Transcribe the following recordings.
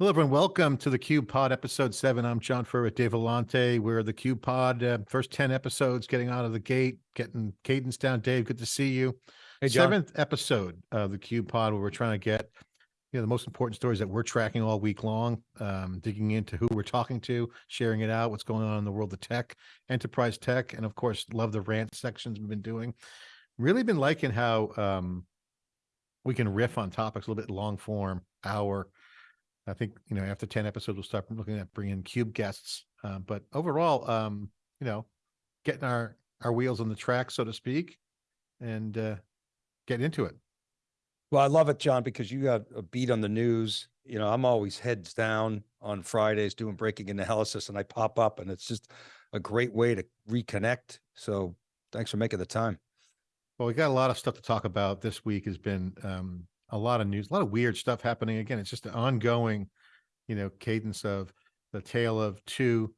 Hello, everyone. Welcome to the Cube Pod, episode seven. I'm John Furrier with Dave Vellante. We're the Cube Pod, uh, first 10 episodes, getting out of the gate, getting cadence down. Dave, good to see you. Hey, John. Seventh episode of the Cube Pod, where we're trying to get you know the most important stories that we're tracking all week long, um, digging into who we're talking to, sharing it out, what's going on in the world of tech, enterprise tech, and of course, love the rant sections we've been doing. Really been liking how um, we can riff on topics a little bit long form, hour. I think you know after ten episodes, we'll start looking at bringing cube guests. Uh, but overall, um, you know, getting our our wheels on the track, so to speak, and uh, get into it. Well, I love it, John, because you got a beat on the news. You know, I'm always heads down on Fridays doing breaking analysis, and I pop up, and it's just a great way to reconnect. So, thanks for making the time. Well, we got a lot of stuff to talk about this week. Has been um, a lot of news, a lot of weird stuff happening. Again, it's just an ongoing, you know, cadence of the tale of two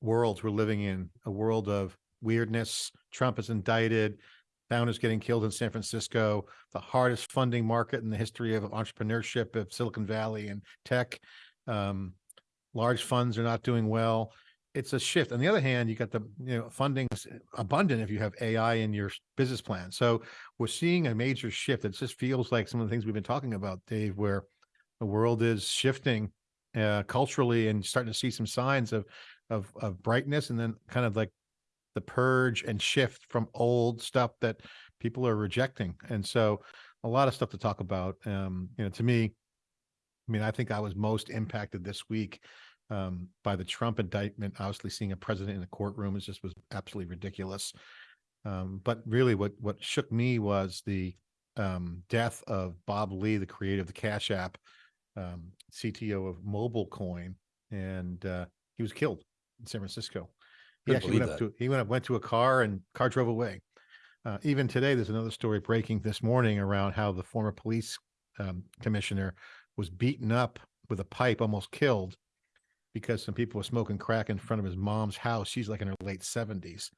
worlds we're living in: a world of weirdness. Trump is indicted. Founders getting killed in San Francisco. The hardest funding market in the history of entrepreneurship of Silicon Valley and tech. Um, large funds are not doing well it's a shift. On the other hand, you got the you know funding abundant if you have AI in your business plan. So we're seeing a major shift. It just feels like some of the things we've been talking about, Dave, where the world is shifting uh, culturally and starting to see some signs of of of brightness, and then kind of like the purge and shift from old stuff that people are rejecting. And so a lot of stuff to talk about. Um, you know, to me, I mean, I think I was most impacted this week um, by the Trump indictment. Obviously, seeing a president in the courtroom is just was absolutely ridiculous. Um, but really, what what shook me was the um, death of Bob Lee, the creator of the Cash App, um, CTO of MobileCoin, and uh, he was killed in San Francisco. He Couldn't actually went up to he went up, went to a car and car drove away. Uh, even today, there's another story breaking this morning around how the former police um, commissioner was beaten up with a pipe, almost killed, because some people were smoking crack in front of his mom's house. She's like in her late 70s.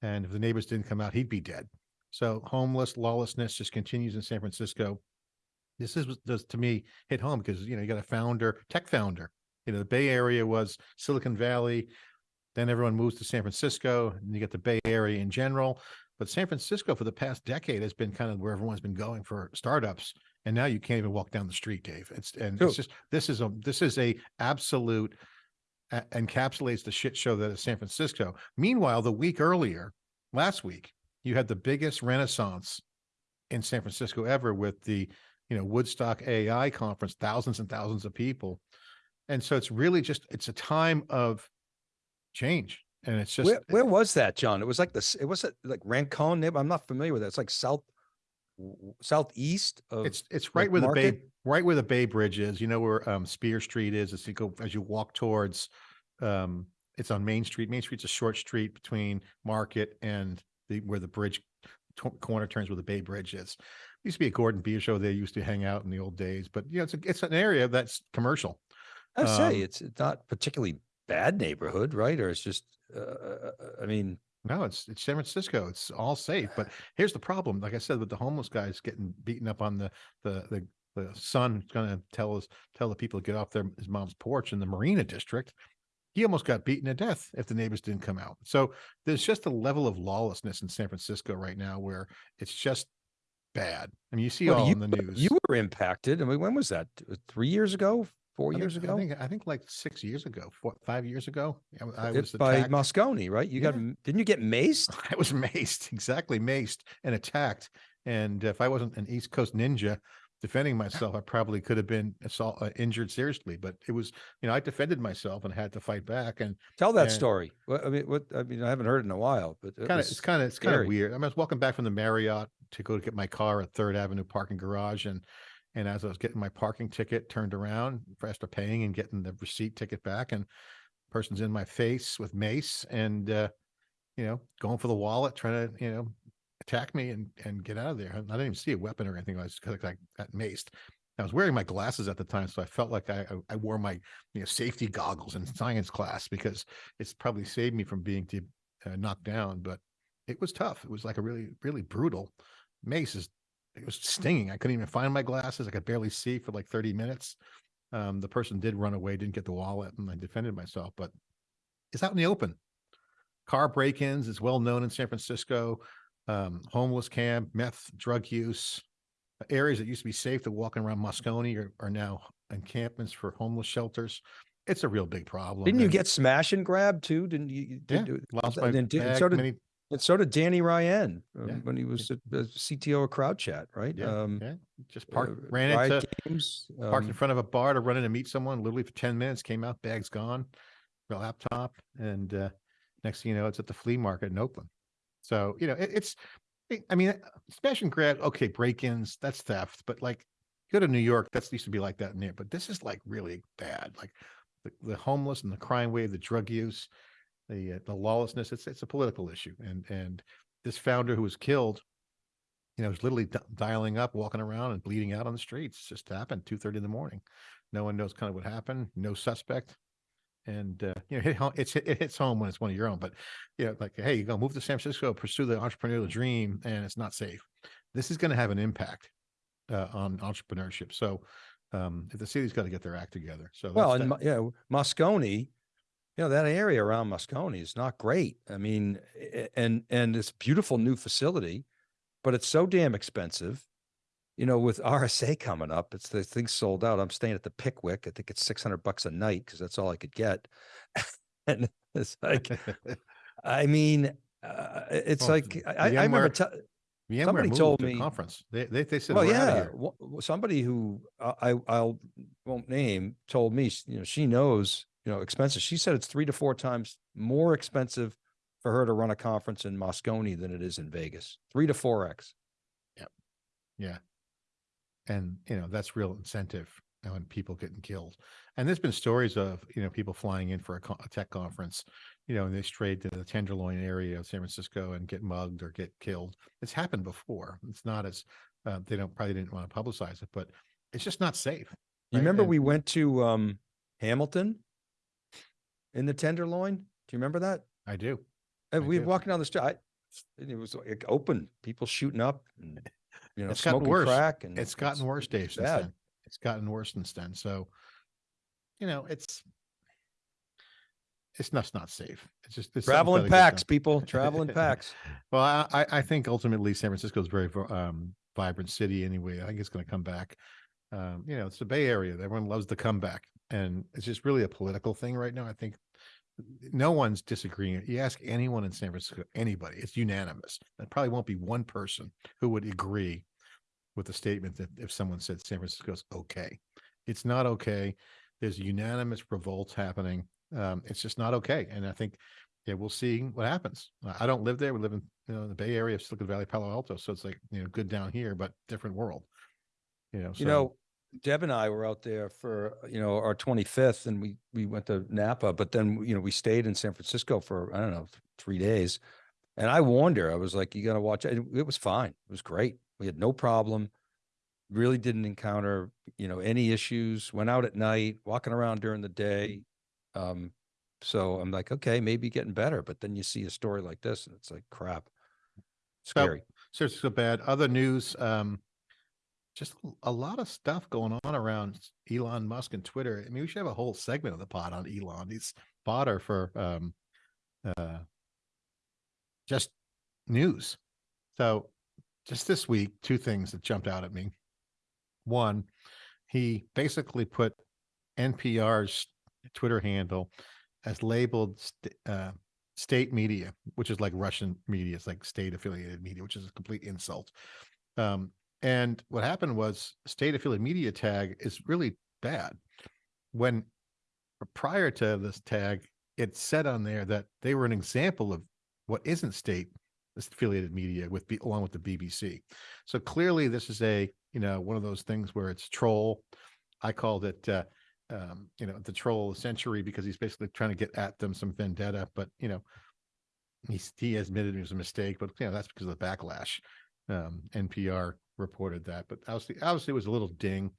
And if the neighbors didn't come out, he'd be dead. So homeless lawlessness just continues in San Francisco. This is does to me hit home because you know you got a founder, tech founder. You know, the Bay Area was Silicon Valley. Then everyone moves to San Francisco, and you get the Bay Area in general. But San Francisco for the past decade has been kind of where everyone's been going for startups. And now you can't even walk down the street, Dave. It's and True. it's just this is a this is a absolute encapsulates the shit show that is San Francisco. Meanwhile, the week earlier, last week, you had the biggest renaissance in San Francisco ever with the, you know, Woodstock AI conference, thousands and thousands of people. And so it's really just it's a time of change. And it's just Where, where was that, John? It was like this. It was like Rancone. neighbor- I'm not familiar with that. It's like south, southeast of. It's it's right where the Bay right where the Bay Bridge is. You know where um Spear Street is as you go as you walk towards um it's on Main Street. Main Street's a short street between Market and the where the bridge corner turns where the Bay Bridge is. Used to be a Gordon Beer show. They used to hang out in the old days, but you know it's a, it's an area that's commercial. I say um, it's it's not particularly bad neighborhood, right? Or it's just. Uh, I mean, No, it's it's San Francisco. It's all safe. But here's the problem. Like I said, with the homeless guys getting beaten up on the the the, the son going to tell us tell the people to get off their his mom's porch in the Marina district. He almost got beaten to death if the neighbors didn't come out. So there's just a level of lawlessness in San Francisco right now where it's just bad. I mean, you see well, all you, in the news. you were impacted. I mean, when was that? Three years ago? Four years ago? I think I think like six years ago, four, five years ago. I, I was by attacked. Moscone, right? You got Yeah. m- didn't you get maced? I was maced, exactly maced and attacked. And if I wasn't an East Coast ninja defending myself, I probably could have been assault, uh, injured seriously. But it was, you know, I defended myself and had to fight back. And Tell that Yeah. story. What, I mean, what I mean, I haven't heard it in a while, but it kind of, it's kind of, it's kind of weird. I, mean, I was walking back from the Marriott to go to get my car at Third Avenue parking garage, and and as I was getting my parking ticket, turned around after paying and getting the receipt ticket back, and person's in my face with mace and uh, you know going for the wallet, trying to you know attack me and and get out of there. I didn't even see a weapon or anything. I was like got maced. I was wearing my glasses at the time, so I felt like I I- I wore my you know safety goggles in science class because it's probably saved me from being de- uh, knocked down. But it was tough. It was like a really really brutal mace. Is it was stinging. I couldn't even find my glasses. I could barely see for like thirty minutes. Um, the person did run away, didn't get the wallet, and I defended myself, but it's out in the open. Car break-ins is well known in San Francisco. Um, homeless camp, meth, drug use, areas that used to be safe to walking around Moscone are, are now encampments for homeless shelters. It's a real big problem. Didn't you get smash and grab too? Didn't you? you- Yeah, lost my did- bag did- many, And so did Danny Ryan um, Yeah, when he was at the CTO of Crowd Chat, right? yeah, Um, yeah, just uh, parked, ran Riot into, Games, parked in um, front of a bar to run in and meet someone, literally for ten minutes, came out, bag's gone, laptop, and uh, next thing you know, it's at the flea market in Oakland. So, you know, it, it's, I- I mean, uh, smash and grab, okay, break-ins, that's theft, but like, go to New York, that's used to be like that in there, but this is like really bad, like the, the homeless and the crime wave, the drug use, the, uh, the lawlessness, it's, it's a political issue. And, and this founder who was killed, you know, was literally di- dialing up, walking around and bleeding out on the streets. It's just happened two thirty in the morning. No one knows kind of what happened. No suspect. And uh, you know, home, it's it hits home when it's one of your own. But you know, like, hey, you go move to San Francisco, pursue the entrepreneurial dream, and it's not safe. This is going to have an impact uh, on entrepreneurship. So, um, the city's got to get their act together. So, Well, and that. Yeah, Moscone, you know, that area around Moscone is not great. I mean, and, and it's a beautiful new facility, but it's so damn expensive. You know, with RSA coming up, it's the thing sold out. I'm staying at the Pickwick. I think it's 600 bucks a night because that's all I could get. and it's like, I mean, uh, it's Well, like, I, I I remember, te- VMware somebody told to me- conference. They they, they said well, we're out of yeah, here. wha- wha- somebody who I, I I'll won't name told me, you know, she knows, you know, expenses. She said it's three to four times more expensive for her to run a conference in Moscone than it is in Vegas. Three to four X. Yeah. Yeah. And, you know, that's real incentive when people getting killed. And there's been stories of, you know, people flying in for a, a tech conference, you know, and they strayed to the Tenderloin area of San Francisco and get mugged or get killed. It's happened before. It's not as, uh, they don't, probably didn't want to publicize it, but it's just not safe. You remember And- we went to um Hamilton in the Tenderloin? Do you remember that? I do. And I we were do. walking down the street. I, it was like open, people shooting up and, you know, It's gotten smoking worse. crack and It's gotten worse, Dave, since then. It's gotten worse since then. So, you know, it's, it's not, it's not safe. It's just. it's something's Travel in gotta get done. packs, people, traveling packs. Well, I, I- I think ultimately San Francisco is a very um, vibrant city anyway. I think it's going to come back. Um, you know, it's the Bay Area. Everyone loves the comeback, and it's just really a political thing right now. I think no one's disagreeing. You ask anyone in San Francisco, anybody, it's unanimous. There probably won't be one person who would agree with the statement that if someone said San Francisco's okay, it's not okay. There's unanimous revolts happening. Um, it's just not okay, and I think yeah, we'll see what happens. I- don't live there. We live in, you know, the Bay Area of Silicon Valley, Palo Alto. So it's like, you know, good down here, but different world. You know, You know, Deb and I were out there for, you know, our twenty-fifth and we, we went to Napa, but then, you know, we stayed in San Francisco for, I don't know, three days. And I warned her, I was like, you gotta watch it. It was fine. It was great. We had no problem. Really didn't encounter, you know, any issues, went out at night, walking around during the day. Um, so I'm like, okay, maybe getting better, but then you see a story like this and it's like, crap. So- Scary. San Francisco bad. Other news, um, just a lot of stuff going on around Elon Musk and Twitter. I mean, we should have a whole segment of the pod on Elon. He's fodder for um, uh, just news. So, just this week, two things that jumped out at me. One, he basically put NPR's Twitter handle as labeled st- uh, state media, which is like Russian media. It's like state affiliated media, which is a complete insult. Um, and what happened was state affiliated media tag is really bad. When prior to this tag, it said on there that they were an example of what isn't state affiliated media with along with the BBC. So clearly, this is a you know one of those things where it's troll. I called it uh, um, you know the troll of the century because he's basically trying to get at them some vendetta. But you know he's, he admitted it was a mistake, but you know that's because of the backlash. Um, NPR reported that, but obviously, obviously, it was a little ding.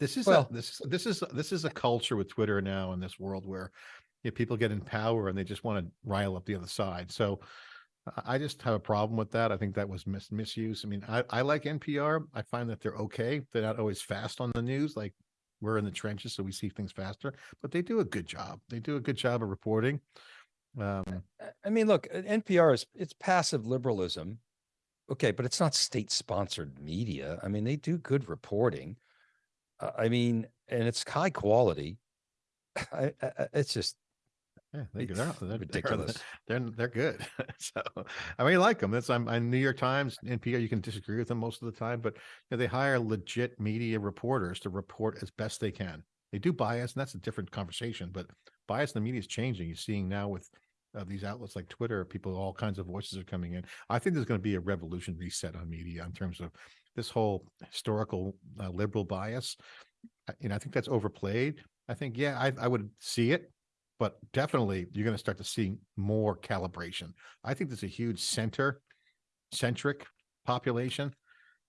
This is Well- a, this this is this is a culture with Twitter now in this world where you know, people get in power and they just want to rile up the other side. So I- just have a problem with that. I think that was mis- misuse. I mean, I, I like NPR. I find that they're okay. They're not always fast on the news, like we're in the trenches, so we see things faster, but they do a good job. They do a good job of reporting. Um, I- mean, look, NPR is, it's passive liberalism. Okay, but it's not state-sponsored media. I mean, they do good reporting. Uh, I mean, and it's high quality. I, I, it's just yeah, they, they're, they're, they're, ridiculous. they're, they're good. so, I mean, I like them. That's, I'm, I'm New York Times, and NPR, you can disagree with them most of the time, but you know, they hire legit media reporters to report as best they can. They do bias, and that's a different conversation, but bias in the media is changing. You're seeing now with uh, these outlets like Twitter, people, all kinds of voices are coming in. I think there's going to be a revolution reset on media in terms of this whole historical uh, liberal bias. Know, I think that's overplayed. I think, yeah, I, I would see it, but definitely you're going to start to see more calibration. I think there's a huge center centric population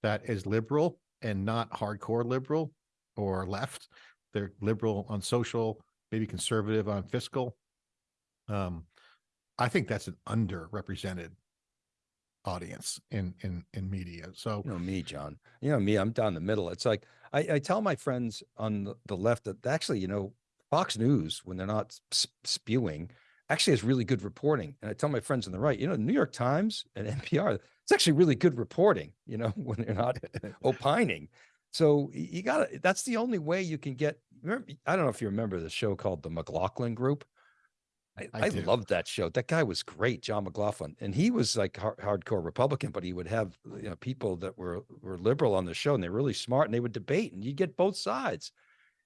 that is liberal and not hardcore liberal or left. They're liberal on social, maybe conservative on fiscal. Um, I think that's an underrepresented audience in in in media. So You know me, John. You know me, I'm down the middle. It's like I, I tell my friends on the, left that actually, you know, Fox News, when they're not spewing, actually has really good reporting. And I tell my friends on the right, you know, New York Times and NPR, it's actually really good reporting, you know, when they're not opining. So you gotta, that's the only way you can get, remember, I don't know if you remember the show called The McLaughlin Group. I, I I, loved that show. That guy was great, John McLaughlin, and he was like har- hardcore Republican, but he would have you know people that were were liberal on the show, and they're really smart, and they would debate, and you get both sides.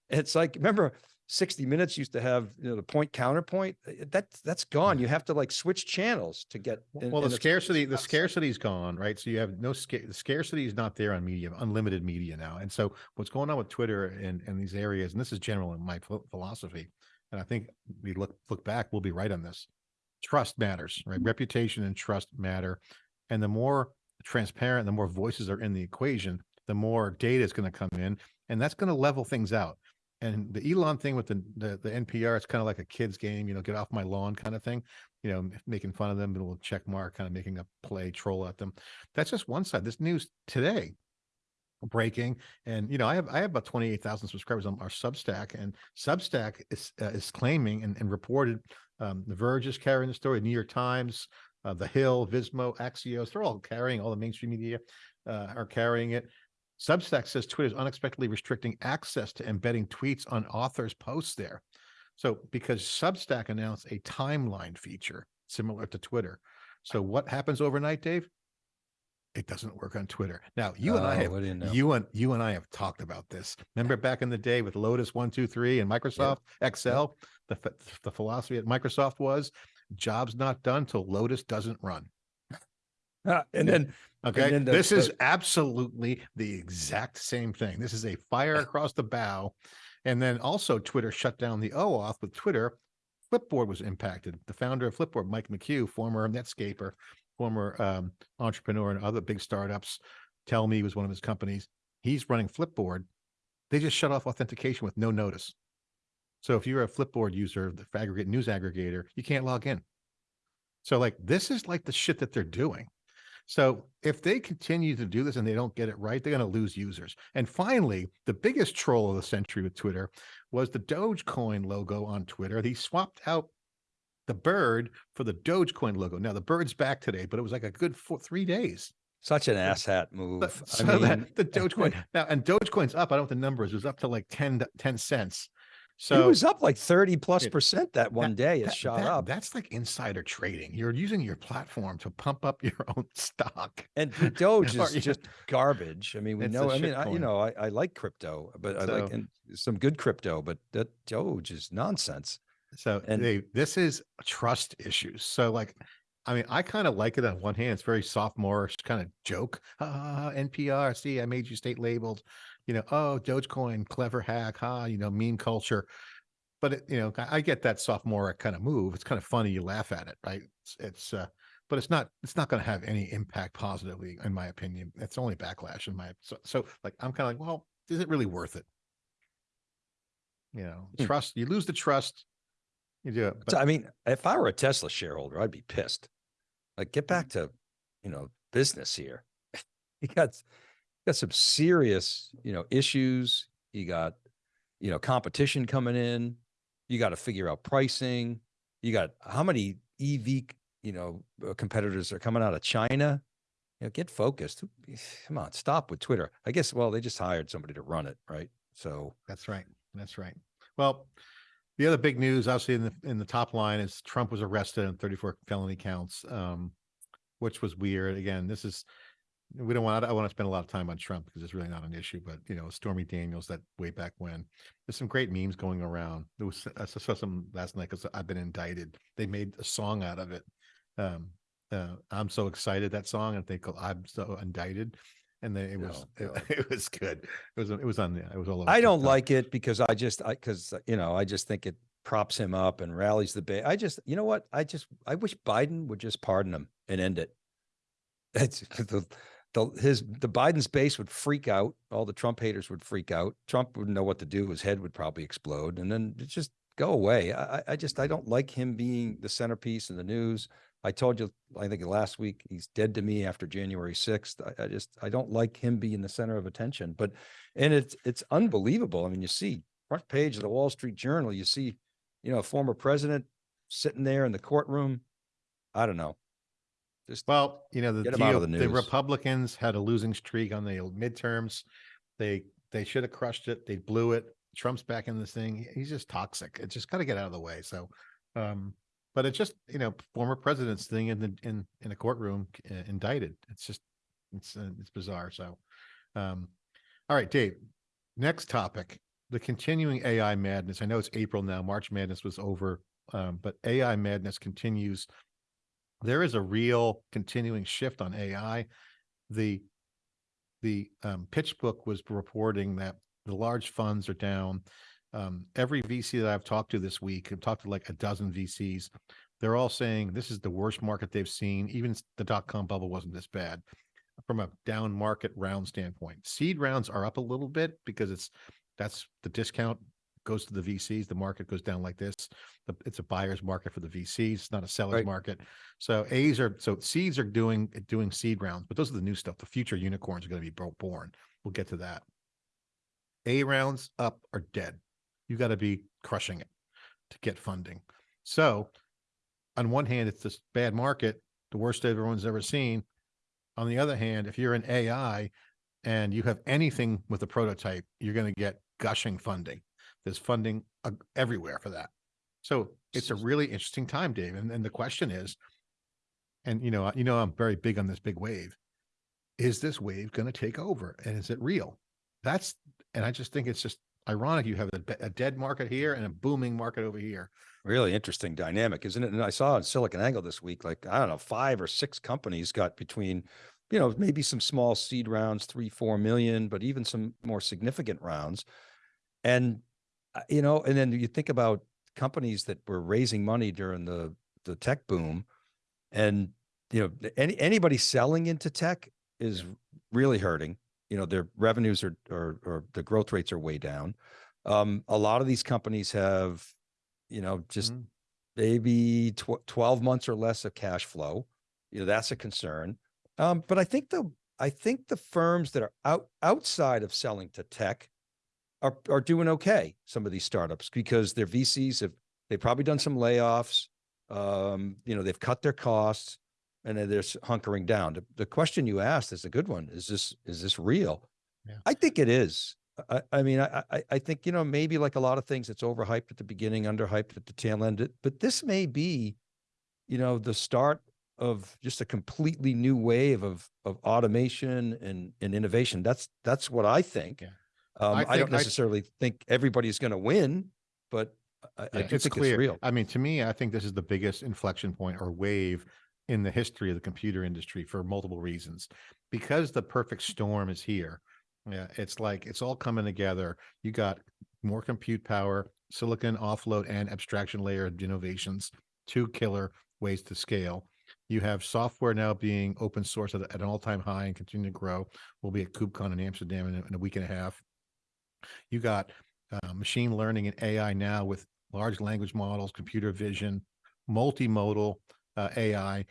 It's like remember 60 Minutes used to have you know the point counterpoint. Uh, That that's gone. You have to like switch channels to get. and- well, the scarcity, the not the same. scarcity's gone, right? So you have no sca- the scarcity is not there on media, unlimited media now. And so what's going on with Twitter and and these areas, and this is general in my philosophy, and I think we look look back, we'll be right on this. Trust matters, right? Mm-hmm. Reputation and trust matter, and the more transparent, the more voices are in the equation, the more data is going to come in, and that's going to level things out. And the Elon thing with the, the the NPR, it's kind of like a kid's game, you know, get off my lawn kind of thing you know, making fun of them, a little check mark, kind of making a play troll at them. That's just one side. This news today breaking and you know i have i have about 28,000 subscribers on our substack and substack is uh, is claiming and, and reported um the verge is carrying the story new york times uh, the hill vismo axios they're all carrying all the mainstream media uh, are carrying it. Substack says twitter is unexpectedly restricting access to embedding tweets on authors posts there. So because substack announced a timeline feature similar to twitter. So what happens overnight dave it doesn't work on twitter now you and i Oh, have what do you know? you and you and I have talked about this. Remember back in the day with Lotus one two three and Microsoft Excel. The the philosophy at Microsoft was jobs not done till Lotus doesn't run. Ah, and then Okay, then the- this is absolutely the exact same thing. This is a fire across the bow, and then also Twitter shut down the OAuth with Twitter. Flipboard was impacted. The founder of Flipboard, Mike McCue, former Netscaper, former um, entrepreneur and other big startups, Tellme was one of his companies. He's running Flipboard. They just shut off authentication with no notice. So if you're a Flipboard user, the aggregate news aggregator, you can't log in. So like this is like the shit that they're doing. So if they continue to do this and they don't get it right, they're going to lose users. And finally, the biggest troll of the century with Twitter was the Dogecoin logo on Twitter. They swapped out the bird for the Dogecoin logo. Now the bird's back today, but it was like a good four, three days. such an asshat But- move. so I mean, that the Dogecoin now and Dogecoin's up. I don't know what the numbers. It was up to like 10, 10 cents. So it was up like 30 plus it- percent that one day. It that- shot that- up. That's like insider trading. You're using your platform to pump up your own stock. And Doge is just garbage. I mean, we It's know. I mean, I, you know, I, I like crypto, but I like and some good crypto, but that Doge is nonsense. So And- they this is trust issues. So like, I mean, I kind of like it on one hand. It's very sophomorish kind of joke. Ah, NPR. See, I made you state labeled. You know, oh, Dogecoin, clever hack. Ha, you know, meme culture. But it, you know, I, I get that sophomoric kind of move. It's kind of funny. You laugh at it, right? It's, it's uh, but it's not. It's not going to have any impact positively, in my opinion. It's only backlash in my. So, so like, I'm kind of like, well, is it really worth it? You know, Hmm. trust. You lose the trust. You do it. So, I mean, if I were a Tesla shareholder, I'd be pissed. Like, get back to, you know, business here. you got, you got some serious, you know, issues. You got, you know, competition coming in. You got to figure out pricing. You got how many EV, you know, uh, competitors are coming out of China? You know, get focused. Come on, stop with Twitter. I guess, well, they just hired somebody to run it, right? So, That's right. That's right. Well, the other big news, obviously, in the in the top line is Trump was arrested on 34 felony counts, um, which was weird. Again, this is we don't want. I want to spend a lot of time on Trump because it's really not an issue. But you know, Stormy Daniels, that way back when, there's some great memes going around. There was I saw some last night because I've been indicted. They made a song out of it. Um, uh, I'm so excited that song, and they call I'm so indicted. And then it was it, God. it was good. It was it was on the it was all over. I don't TikTok. like it because I just, I, cause, uh, you know, I just think it props him up and rallies the base. I just, you know what? I just, I wish Biden would just pardon him and end it. That's the, the, his, the Biden's base would freak out. All the Trump haters would freak out. Trump wouldn't know what to do. His head would probably explode and then just go away. I, I- I just, I don't like him being the centerpiece in the news. I told you, I think last week, he's dead to me after January 6th. I, I just, I don't like him being the center of attention, but, and it's, it's unbelievable. I mean, you see front page of the Wall Street Journal, you see, you know, a former president sitting there in the courtroom. I don't know. Just, Well, you know, the Get 'em out of deal- the the. Republicans had a losing streak on the midterms. They they should have crushed it. They blew it. Trump's back in this thing. He's just toxic. It's just got to get out of the way. So, um, but it's just you know former presidents thing in the in in a courtroom uh, indicted. It's just it's uh, it's bizarre. So, um, all right, Dave. Next topic: the continuing AI madness. I know it's April now. March Madness was over, um, but AI madness continues there is a real continuing shift on AI. The the um, PitchBook was reporting that the large funds are down. Um, every VC that I've talked to this week, I've talked to like a dozen VCs. They're all saying this is the worst market they've seen. Even the dot com bubble wasn't this bad from a down market round standpoint. Seed rounds are up a little bit because it's that's the discount goes to the VCs. The market goes down like this. The- It's a buyer's market for the VCs. It's not a seller's Right. market. So A's are so seeds are doing doing seed rounds, but those are the new stuff. The future unicorns are going to be born. We'll get to that. A rounds up are dead. You got to be crushing it to get funding. So on one hand, it's this bad market, the worst everyone's ever seen. On the other hand, if you're an AI and you have anything with a prototype, you're going to get gushing funding. There's funding uh, everywhere for that. So it's a really interesting time, Dave. And, and the question is, and you know, you know, I'm very big on this big wave. Is this wave going to take over, and is it real? That's, and I just think it's just ironic. You have a, a dead market here and a booming market over here. really interesting dynamic, isn't it? And I saw in Silicon Angle this week, like, I don't know, five or six companies got between, you know, maybe some small seed rounds, three, four million, but even some more significant rounds. And, uh, you know, and then you think about companies that were raising money during the, the tech boom. And, you know, any, anybody selling into tech is really hurting. You know, their revenues are, or, or the growth rates are way down. Um, a lot of these companies have, you know, just Mhm. maybe tw- 12 months or less of cash flow. You know, that's a concern. Um, but I think the, I think the firms that are out, outside of selling to tech are, are doing okay. Some of these startups because their VCs have, they've probably done some layoffs. Um, you know, they've cut their costs and then they're hunkering down. The, the question you asked is a good one. Is this, is this real? Yeah. I think it is. I, I mean, I, I, I think, you know, maybe like a lot of things, it's overhyped at the beginning, underhyped at the tail end, but this may be, you know, the start of just a completely new wave of, of automation and, and innovation. That's, that's what I think. Yeah. Um, I I, don't I- necessarily think everybody's going to win, but I, I Yeah, do it's think clear. it's real. I mean, to me, I think this is the biggest inflection point or wave in the history of the computer industry for multiple reasons. Because the perfect storm is here. Yeah, it's like it's all coming together. You got more compute power, silicon offload and abstraction layer innovations, two killer ways to scale. You have software now being open source at, at an all-time high and continuing to grow. We'll be at KubeCon in Amsterdam in a, in a week and a half. You got uh, machine learning and AI now with large language models, computer vision, multimodal uh, AI.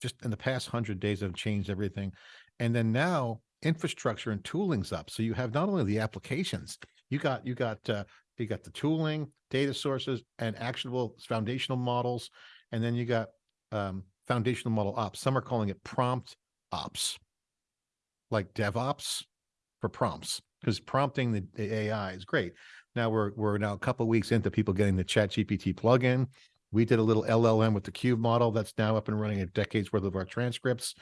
Just in the past hundred days have changed everything. And then now infrastructure and tooling's up. So you have not only the applications, You got, you got, uh, you got the tooling, data sources and actionable foundational models. And then you got, um, foundational model ops. Some are calling it prompt ops. Like DevOps for prompts, because prompting the, the AI is great. Now we're, we're now a couple weeks into people getting the chat GPT plugin. We did a little LLM with the cube model that's now up and running a decades worth of our transcripts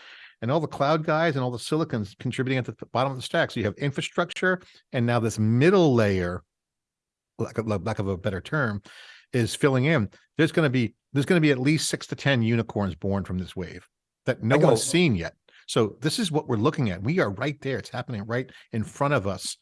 and all the cloud guys and all the silicons contributing at the bottom of the stack. So you have infrastructure and now this middle layer, lack of, lack of a better term, is filling in. There's going to be, there's going to be at least six to 10 unicorns born from this wave that no I one has seen yet. So this is what we're looking at. We are right there. It's happening right in front of us.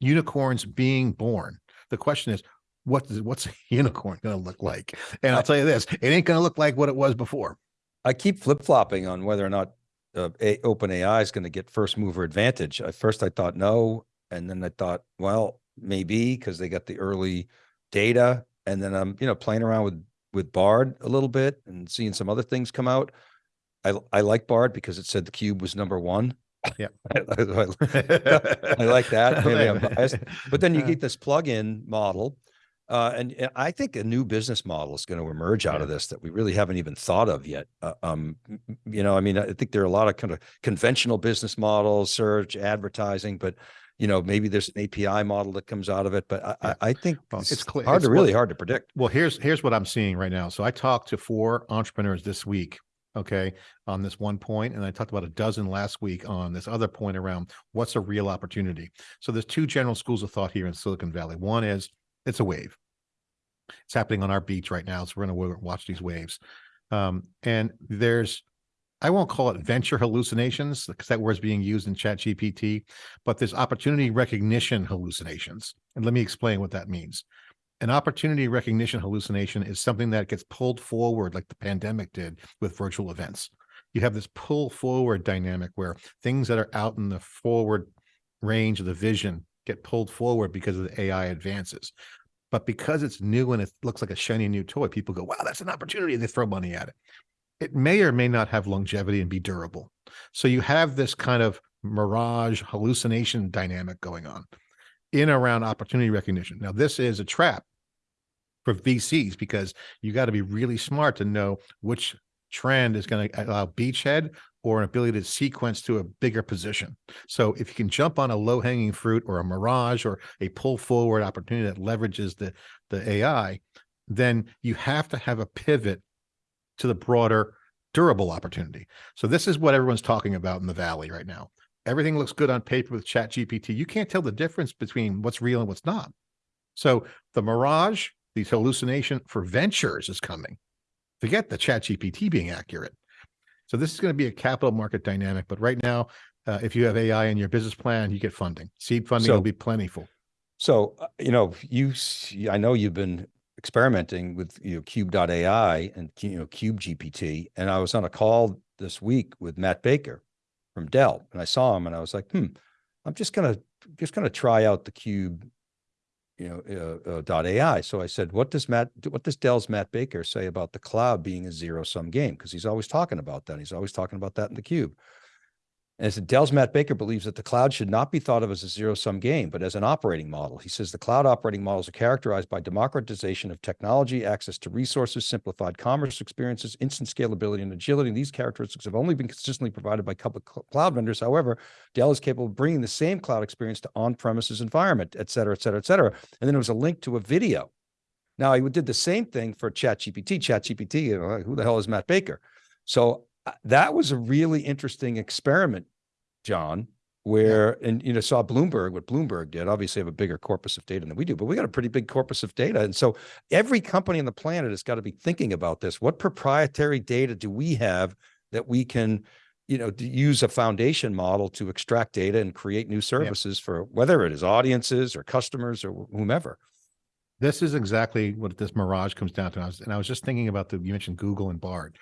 Unicorns being born. The question is, what is, what's a unicorn going to look like? And I'll tell you this, it ain't going to look like what it was before. I keep flip flopping on whether or not uh, a, open AI is going to get first mover advantage. At first I thought no. And then I thought, well, maybe because they got the early data and then I'm, you know, playing around with, with Bard a little bit and seeing some other things come out. I, I like Bard because it said the cube was number one. Yeah. I, I- I like that. Maybe I'm biased. But then you get this plug-in model. Uh, and uh, I think a new business model is going to emerge out of this that we really haven't even thought of yet. Uh, um, you know, I mean, I think there are a lot of kind of conventional business models, search, advertising, but you know, maybe there's an API model that comes out of it. But I, Yeah. I, I think Well, it's, it's clear- hard it's to really hard to predict. Well, here's, here's what I'm seeing right now. So I talked to four entrepreneurs this week, okay, on this one point, and I talked about a dozen last week on this other point around what's a real opportunity. So there's two general schools of thought here in Silicon Valley. One is it's a wave. It's happening on our beach right now, so we're going to watch these waves. Um, and there's, I won't call it venture hallucinations because that word's being used in Chat GPT, but there's opportunity recognition hallucinations. And let me explain what that means an opportunity recognition hallucination is something that gets pulled forward like the pandemic did with virtual events. You have this pull forward dynamic where things that are out in the forward range of the vision get pulled forward because of the AI advances. But because it's new and it looks like a shiny new toy, people go, wow, that's an opportunity. And they throw money at it. It may or may not have longevity and be durable. So you have this kind of mirage hallucination dynamic going on in around opportunity recognition. Now, this is a trap for VCs because you got to be really smart to know which trend is going to uh, allow beachhead or an ability to sequence to a bigger position. So if you can jump on a low hanging fruit or a mirage or a pull forward opportunity that leverages the, the AI, then you have to have a pivot to the broader durable opportunity. So this is what everyone's talking about in the Valley right now. Everything looks good on paper with chat GPT. You can't tell the difference between what's real and what's not. So the mirage, the hallucination for ventures is coming. Forget the chat GPT being accurate. So this is going to be a capital market dynamic. But right now, uh, if you have AI in your business plan, you get funding. Seed funding will be plentiful. So, uh, you know, you, I know you've been experimenting with, you know, cube.ai and, you know, cube GPT. And I was on a call this week with Matt Baker from Dell and I saw him and I was like, hmm, I'm just gonna, just gonna try out the cube, you know, uh, uh, dot AI. So I said, what does Matt, what does Dell's Matt Baker say about the cloud being a zero sum game? Because he's always talking about that. He's always talking about that in the cube. And I said, Dell's Matt Baker believes that the cloud should not be thought of as a zero sum game, but as an operating model. He says the cloud operating models are characterized by democratization of technology, access to resources, simplified commerce experiences, instant scalability, and agility. And These characteristics have only been consistently provided by public cl- cloud vendors. However, Dell is capable of bringing the same cloud experience to on premises environment, et cetera, et cetera, et cetera. And then there was a link to a video. Now, I did the same thing for ChatGPT. ChatGPT, you know, who the hell is Matt Baker? So Uh, that was a really interesting experiment, John, where, and you know, saw Bloomberg, what Bloomberg did, obviously have a bigger corpus of data than we do, but we got a pretty big corpus of data. And so every company on the planet has got to be thinking about this. What proprietary data do we have that we can, you know, use a foundation model to extract data and create new services for whether it is audiences or customers or whomever. This is exactly what this mirage comes down to. I was, and I was just thinking about the, you mentioned Google and Bard.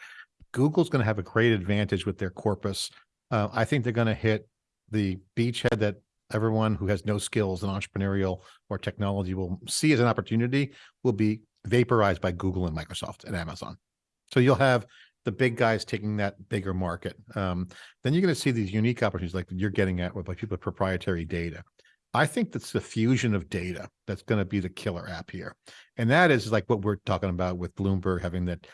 Google's going to have a great advantage with their corpus. Uh, I think they're going to hit the beachhead that everyone who has no skills in entrepreneurial or technology will see as an opportunity will be vaporized by Google and Microsoft and Amazon. So you'll have the big guys taking that bigger market. Um, then you're going to see these unique opportunities like you're getting at with like people with proprietary data. I think that's the fusion of data that's going to be the killer app here. And that is like what we're talking about with Bloomberg having that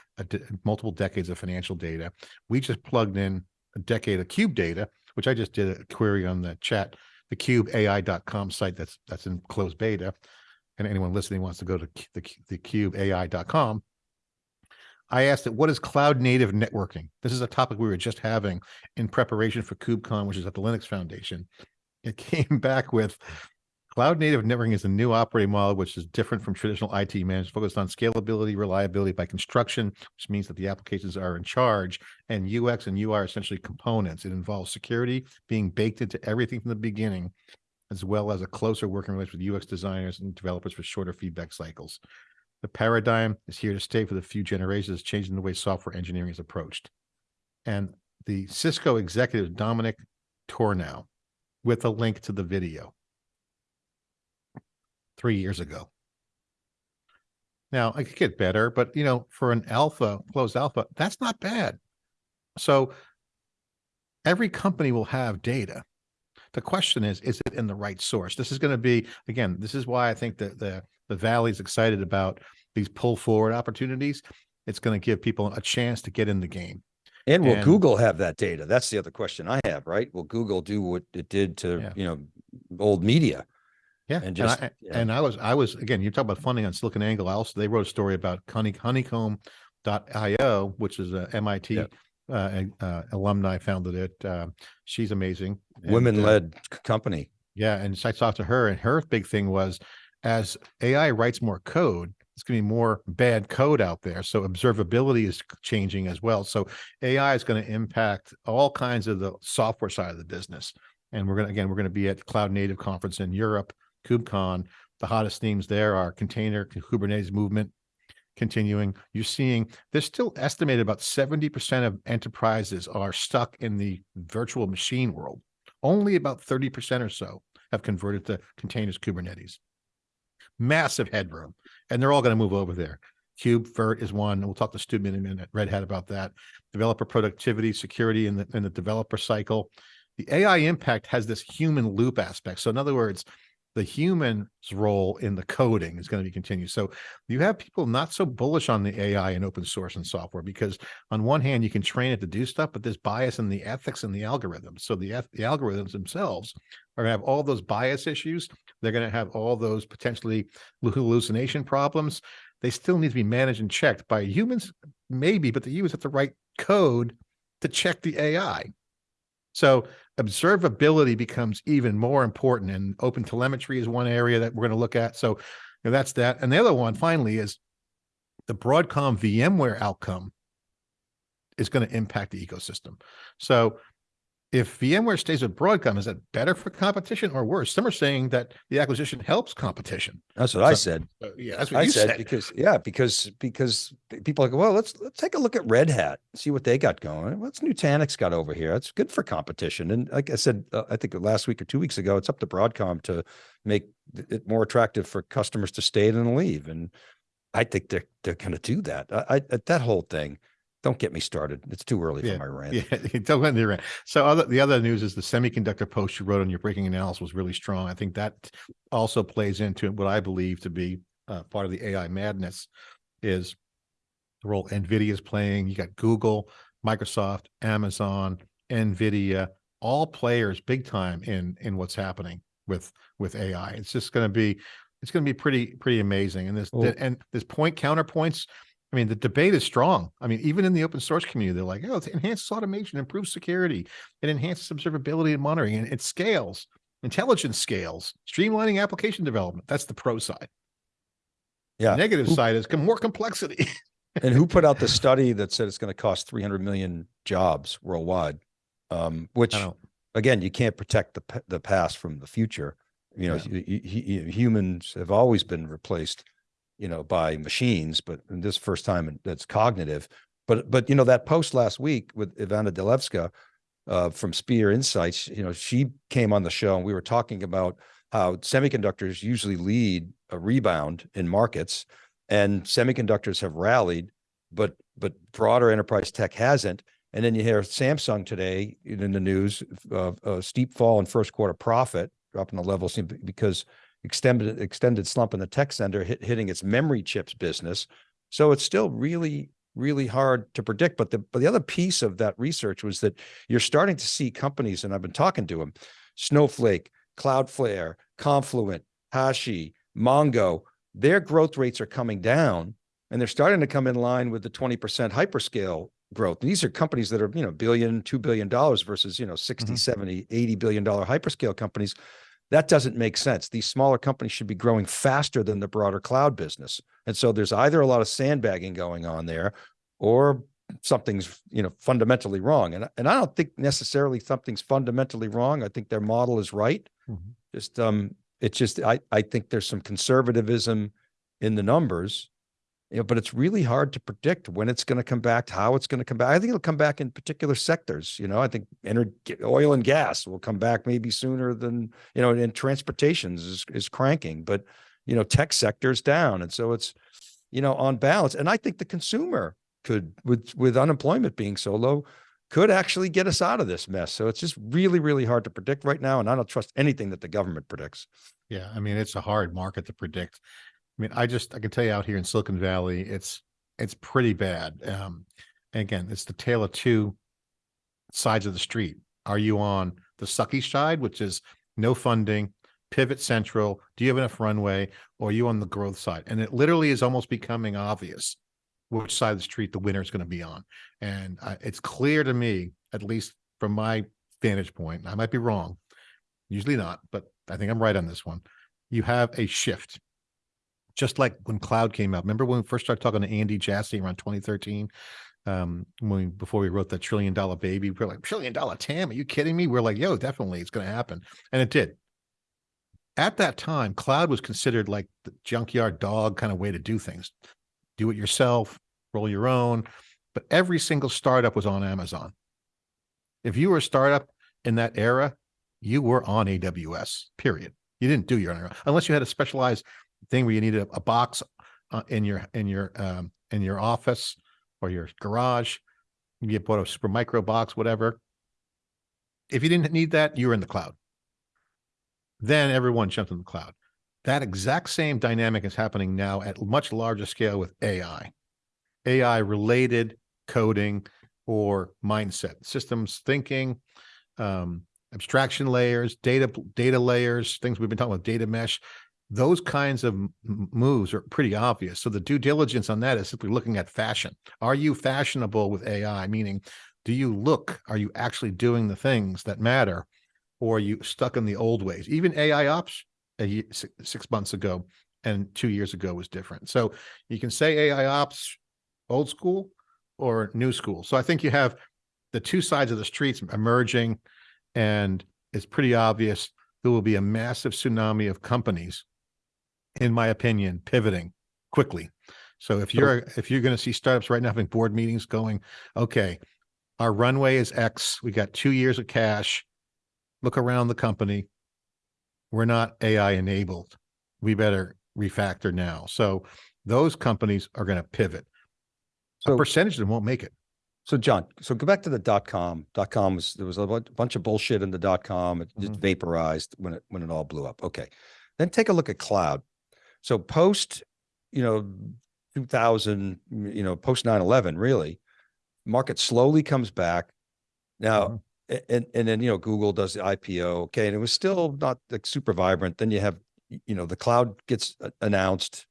multiple decades of financial data. We just plugged in a decade of cube data, which I just did a query on the chat, the cubeai.com site that's that's in closed beta. And anyone listening wants to go to the, the cubeai.com. I asked it, what is cloud native networking? This is a topic we were just having in preparation for KubeCon, which is at the Linux Foundation. It came back with cloud native networking is a new operating model, which is different from traditional IT management, focused on scalability, reliability by construction, which means that the applications are in charge and UX and UI are essentially components. It involves security being baked into everything from the beginning, as well as a closer working relationship with UX designers and developers for shorter feedback cycles. The paradigm is here to stay for the few generations, changing the way software engineering is approached. And the Cisco executive, Dominik Tornow, with a link to the video three years ago. Now, I could get better, but you know, for an alpha, closed alpha, that's not bad. So every company will have data. The question is, is it in the right source? This is going to be, again, this is why I think that the, the Valley's excited about these pull forward opportunities. It's going to give people a chance to get in the game. And will And- Google have that data? That's the other question I have, right? Will Google do what it did to, Yeah. you know, old media? Yeah, And and, just- I, yeah. and I was, I was, again, you talk about funding on Silicon Angle. I also, they wrote a story about honeycomb.io, which is a MIT Yeah. uh, uh, alumni founded it. Uh, she's amazing. uh, Women-led c- company. Yeah, and so I talked to her, and her big thing was, as AI writes more code, it's going to be more bad code out there. So observability is changing as well. So AI is going to impact all kinds of the software side of the business. And we're going to again, we're going to be at Cloud Native conference in Europe, KubeCon. The hottest themes there are container Kubernetes movement continuing. You're seeing there's still estimated about 70% of enterprises are stuck in the virtual machine world. Only about 30% or so have converted to containers Kubernetes. Massive headroom, and they're all going to move over there. KubeVirt is one. and We'll talk to Stu in a minute, Red Hat about that. Developer productivity, security in the in the developer cycle. The AI impact has this human loop aspect. So in other words, the human's role in the coding is going to be continued. So you have people not so bullish on the AI and open source and software because on one hand you can train it to do stuff, but there's bias in the ethics and the algorithms. So the the algorithms themselves are going to have all those bias issues. They're going to have all those potentially hallucination problems. They still need to be managed and checked by humans, maybe, but the humans have to write code to check the AI. So observability becomes even more important and open telemetry is one area that we're going to look at. So you know, that's that. And the other one finally is the Broadcom VMware outcome is going to impact the ecosystem. So if VMware stays with Broadcom, is that better for competition or worse? Some are saying that the acquisition helps competition. That's what I said. Uh, yeah, that's what I you said, said. because, yeah, because, because people are like, well, let's, let's take a look at Red Hat, see what they got going. What's Nutanix got over here? It's good for competition. And like I said, uh, I think last week or two weeks ago, it's up to Broadcom to make it more attractive for customers to stay and leave. And I think they're, they're going to do that. I, I, that whole thing, don't get me started. It's too early Yeah, for my rant. Yeah, don't go into rant. So other the other news is the semiconductor post you wrote on your breaking analysis was really strong. I think that also plays into what I believe to be uh, part of the AI madness is the role NVIDIA is playing. You got Google, Microsoft, Amazon, NVIDIA, all players big time in in what's happening with with AI. It's just going to be it's going to be pretty pretty amazing. And this Well- and this point counterpoints. I mean, the debate is strong. I mean, even in the open source community, they're like, "Oh, it enhances automation, improves security, it enhances observability and monitoring, and it scales, intelligence scales, streamlining application development." That's the pro side. Yeah. Negative Who- side is com- more complexity. And who put out the study that said it's going to cost 300 million jobs worldwide? Um, which again, you can't protect the, the past from the future. You know, Yeah. hu- hu- hu- humans have always been replaced, you know, by machines, but this first time that's cognitive. But, but, you know, that post last week with Ivana Delevska, uh, from Spear Insights, you know, she came on the show and we were talking about how semiconductors usually lead a rebound in markets and semiconductors have rallied, but, but broader enterprise tech hasn't. And then you hear Samsung today in the news of a steep fall in first quarter profit dropping the level because extended, extended slump in the tech center hit, hitting its memory chips business. So it's still really, really hard to predict. But the, but the other piece of that research was that you're starting to see companies, and I've been talking to them, Snowflake, Cloudflare, Confluent, Hashi, Mongo, their growth rates are coming down and they're starting to come in line with the 20% hyperscale growth. These are companies that are, you know, billion, $2 billion versus, you know, 60, Mhm. 70, 80 billion dollar hyperscale companies. That doesn't make sense. These smaller companies should be growing faster than the broader cloud business. And so there's either a lot of sandbagging going on there or something's, you know, fundamentally wrong. And, I- and I don't think necessarily something's fundamentally wrong. I think their model is right. Mhm. Just, um, it's just, I, I think there's some conservatism in the numbers. You know, but it's really hard to predict when it's going to come back, how it's going to come back. I think it'll come back in particular sectors. You know, I think energy, oil and gas will come back maybe sooner than, you know, and transportation is, is cranking, but, you know, tech sector's down. And so it's, you know, on balance. And I think the consumer could, with, with unemployment being so low, could actually get us out of this mess. So it's just really, really hard to predict right now. And I don't trust anything that the government predicts. Yeah, I mean, it's a hard market to predict. I mean, I just, I can tell you out here in Silicon Valley, it's, it's pretty bad. Um, and again, it's the tale of two sides of the street. Are you on the sucky side, which is no funding, pivot central? Do you have enough runway? Or are you on the growth side? And it literally is almost becoming obvious which side of the street the winner is going to be on. And uh, it's clear to me, at least from my vantage point, I might be wrong, usually not, but I think I'm right on this one. You have a shift. Just like when cloud came out. Remember when we first started talking to Andy Jassy around 2013? Um, when we, before we wrote that trillion dollar baby, we are like, trillion dollar TAM, are you kidding me? We're like, yo, definitely it's gonna happen. And it did. At that time, cloud was considered like the junkyard dog kind of way to do things. Do it yourself, roll your own. But every single startup was on Amazon. If you were a startup in that era, you were on AWS, period. You didn't do your own, unless you had a specialized thing where you need a, a box uh, in your, in your, um, in your office or your garage. You bought a Supermicro box, whatever. If you didn't need that, you were in the cloud. Then everyone jumped in the cloud. That exact same dynamic is happening now at much larger scale with AI. AI related coding or mindset, systems thinking, um, abstraction layers, data data layers, things we've been talking about, data mesh. Those kinds of moves are pretty obvious. So the due diligence on that is simply looking at fashion. Are you fashionable with AI? Meaning, do you look? Are you actually doing the things that matter, or are you stuck in the old ways? Even AI ops a ye- six months ago and two years ago was different. So you can say AI ops old school or new school. So I think you have the two sides of the streets emerging and it's pretty obvious there will be a massive tsunami of companies, in my opinion, pivoting quickly. So if you're, if you're going to see startups right now having board meetings going, okay, our runway is X, we got two years of cash, look around the company. We're not AI enabled. We better refactor now. So those companies are going to pivot. A So- percentage of them won't make it. So John, so go back to the dot com. Dot com was there was a bunch of bullshit in the dot com. It just Mhm. vaporized when it when it all blew up. Okay. Then take a look at cloud. So post, you know, 2000, you know, post 9/11 really, market slowly comes back. Now Mhm. and and then you know Google does the IPO. Okay, and it was still not like super vibrant. Then you have you know the cloud gets announced.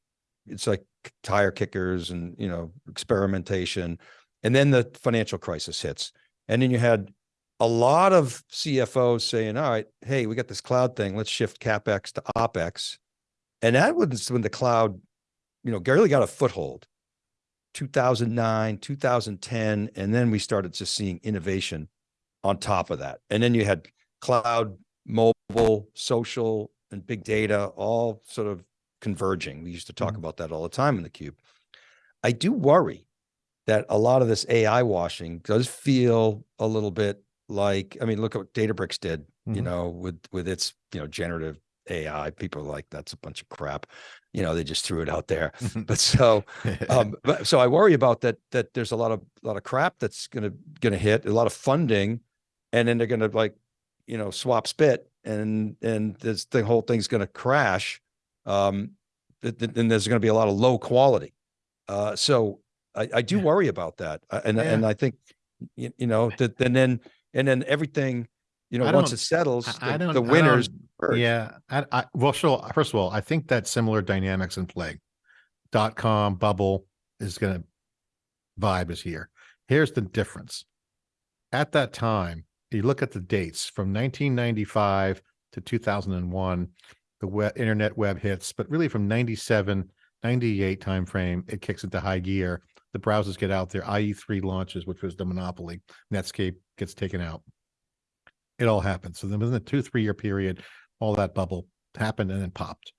It's like tire kickers and you know experimentation, and then the financial crisis hits, and then you had a lot of CFOs saying, "All right, hey, we got this cloud thing. Let's shift capex to opex," and that was when the cloud, you know, really got a foothold. 2009, 2010, and then we started just seeing innovation on top of that. And then you had cloud, mobile, social, and big data all sort of converging. We used to talk Mhm. about that all the time in the cube. I do worry that a lot of this AI washing does feel a little bit like, I mean, look at what Databricks did, you Mhm. know, with with its, you know, generative AI. People are like, that's a bunch of crap. You know, they just threw it out there. But so um, but, so I worry about that, that there's a lot of, a lot of crap that's gonna, gonna hit, a lot of funding. And then they're gonna like, you know, swap spit and, and this, the whole thing's going to crash. Um, th- th- then there's going to be a lot of low quality. Uh, so I, I do Yeah. worry about that. Uh, And, and I think, you, you know, that, and then, and then everything, you know, once it settles, I- the, the I don't- winners. Yeah, I, I, well, sure. First of all, I think that similar dynamics in play. Dot com bubble is gonna vibe is here. Here's the difference. At that time, you look at the dates from 1995 to 2001, the web, internet web hits, but really from 97, 98 timeframe, it kicks into high gear. The browsers get out there. IE3 launches, which was the monopoly. Netscape gets taken out. It all happened. So then within a two, three year period, all that bubble happened and then popped.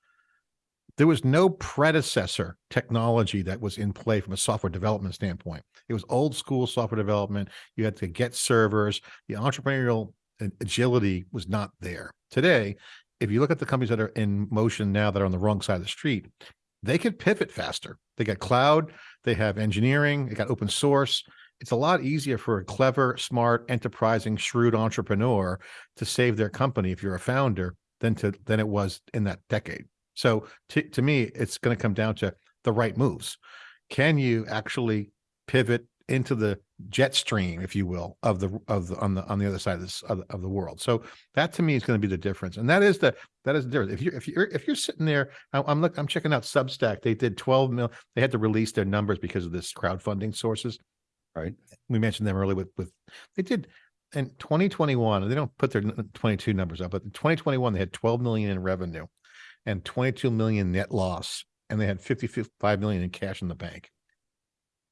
There was no predecessor technology that was in play from a software development standpoint. It was old school software development. You had to get servers. The entrepreneurial agility was not there. Today, if you look at the companies that are in motion now that are on the wrong side of the street, they can pivot faster. They got cloud, they have engineering, they got open source. It's a lot easier for a clever, smart, enterprising, shrewd entrepreneur to save their company if you're a founder than to than it was in that decade. So to, to me, it's going to come down to the right moves. Can you actually pivot into the jet stream, if you will, of the of the on the on the other side of this of, the- of the world? So that to me is going to be the difference, and that is the that is the difference. If you're if you're if you're sitting there, I- I'm look I'm checking out Substack. They did 12 mil. They had to release their numbers because of this crowdfunding sources. Right. We mentioned them earlier with with they did in 2021. They don't put their 22 numbers up, but in 2021 they had 12 million in revenue and 22 million net loss, and they had 55 million in cash in the bank.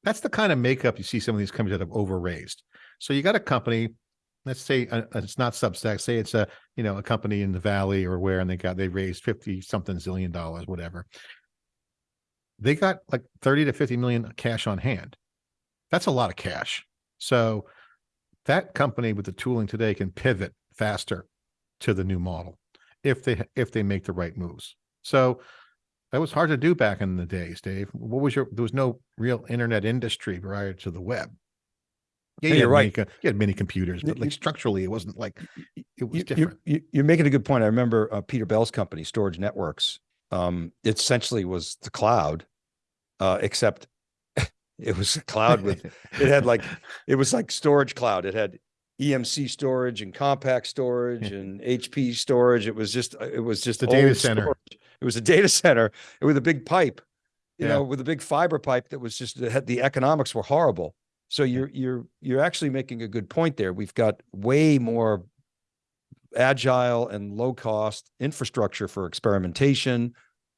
That's the kind of makeup you see some of these companies that have overraised. So you got a company, let's say uh, uh, it's not Substack, say it's a you know a company in the valley or where, and they got they raised 50 something zillion dollars, whatever. They got like 30 to 50 million cash on hand. That's a lot of cash. So that company with the tooling today can pivot faster to the new model if they if they make the right moves. So that was hard to do back in the days, Dave. What was your there was no real internet industry prior to the web. Yeah, Hey, you you're right. co- you had mini computers, but like structurally, it wasn't like it was You, different. you, you, you're making a good point. I remember uh, Peter Bell's company, Storage Networks. Um, it essentially was the cloud, uh, except it was a cloud with it had like it was like storage cloud. It had EMC storage and Compaq storage and HP storage. It was just uh, it was just a data center. storage. It was a data center with a big pipe, you Yeah. know, with a big fiber pipe that was just the economics were horrible. So you're you're you're actually making a good point there. We've got way more agile and low cost infrastructure for experimentation.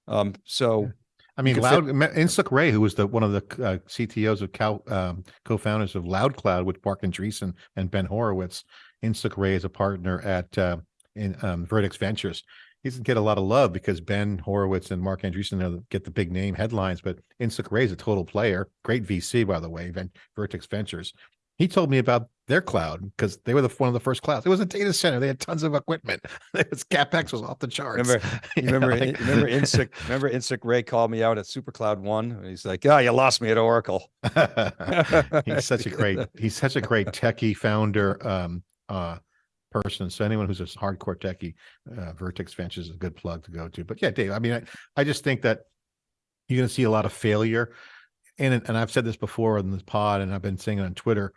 Um, so I mean, Loud Insik Ray, who was the one of the uh, CTOs of Cal, um, co-founders of LoudCloud with Marc Andreessen and Ben Horowitz. Insik Ray is a partner at uh, in um, Vertex Ventures. He doesn't get a lot of love because Ben Horowitz and Marc Andreessen get the big name headlines, but Insik Ray is a total player. Great VC, by the way, Vertex Ventures. He told me about their cloud because they were the one of the first clouds. It was a data center. They had tons of equipment. It was capex was off the charts. remember remember know, like- remember Insik remember Insik Ray called me out at SuperCloud One and he's like, "Yeah, you lost me at Oracle." he's such a great he's such a great techie founder um uh person so anyone who's a hardcore techie uh, vertex ventures is a good plug to go to but yeah dave i mean i, I just think that you're going to see a lot of failure and and i've said this before on this pod and i've been saying it on twitter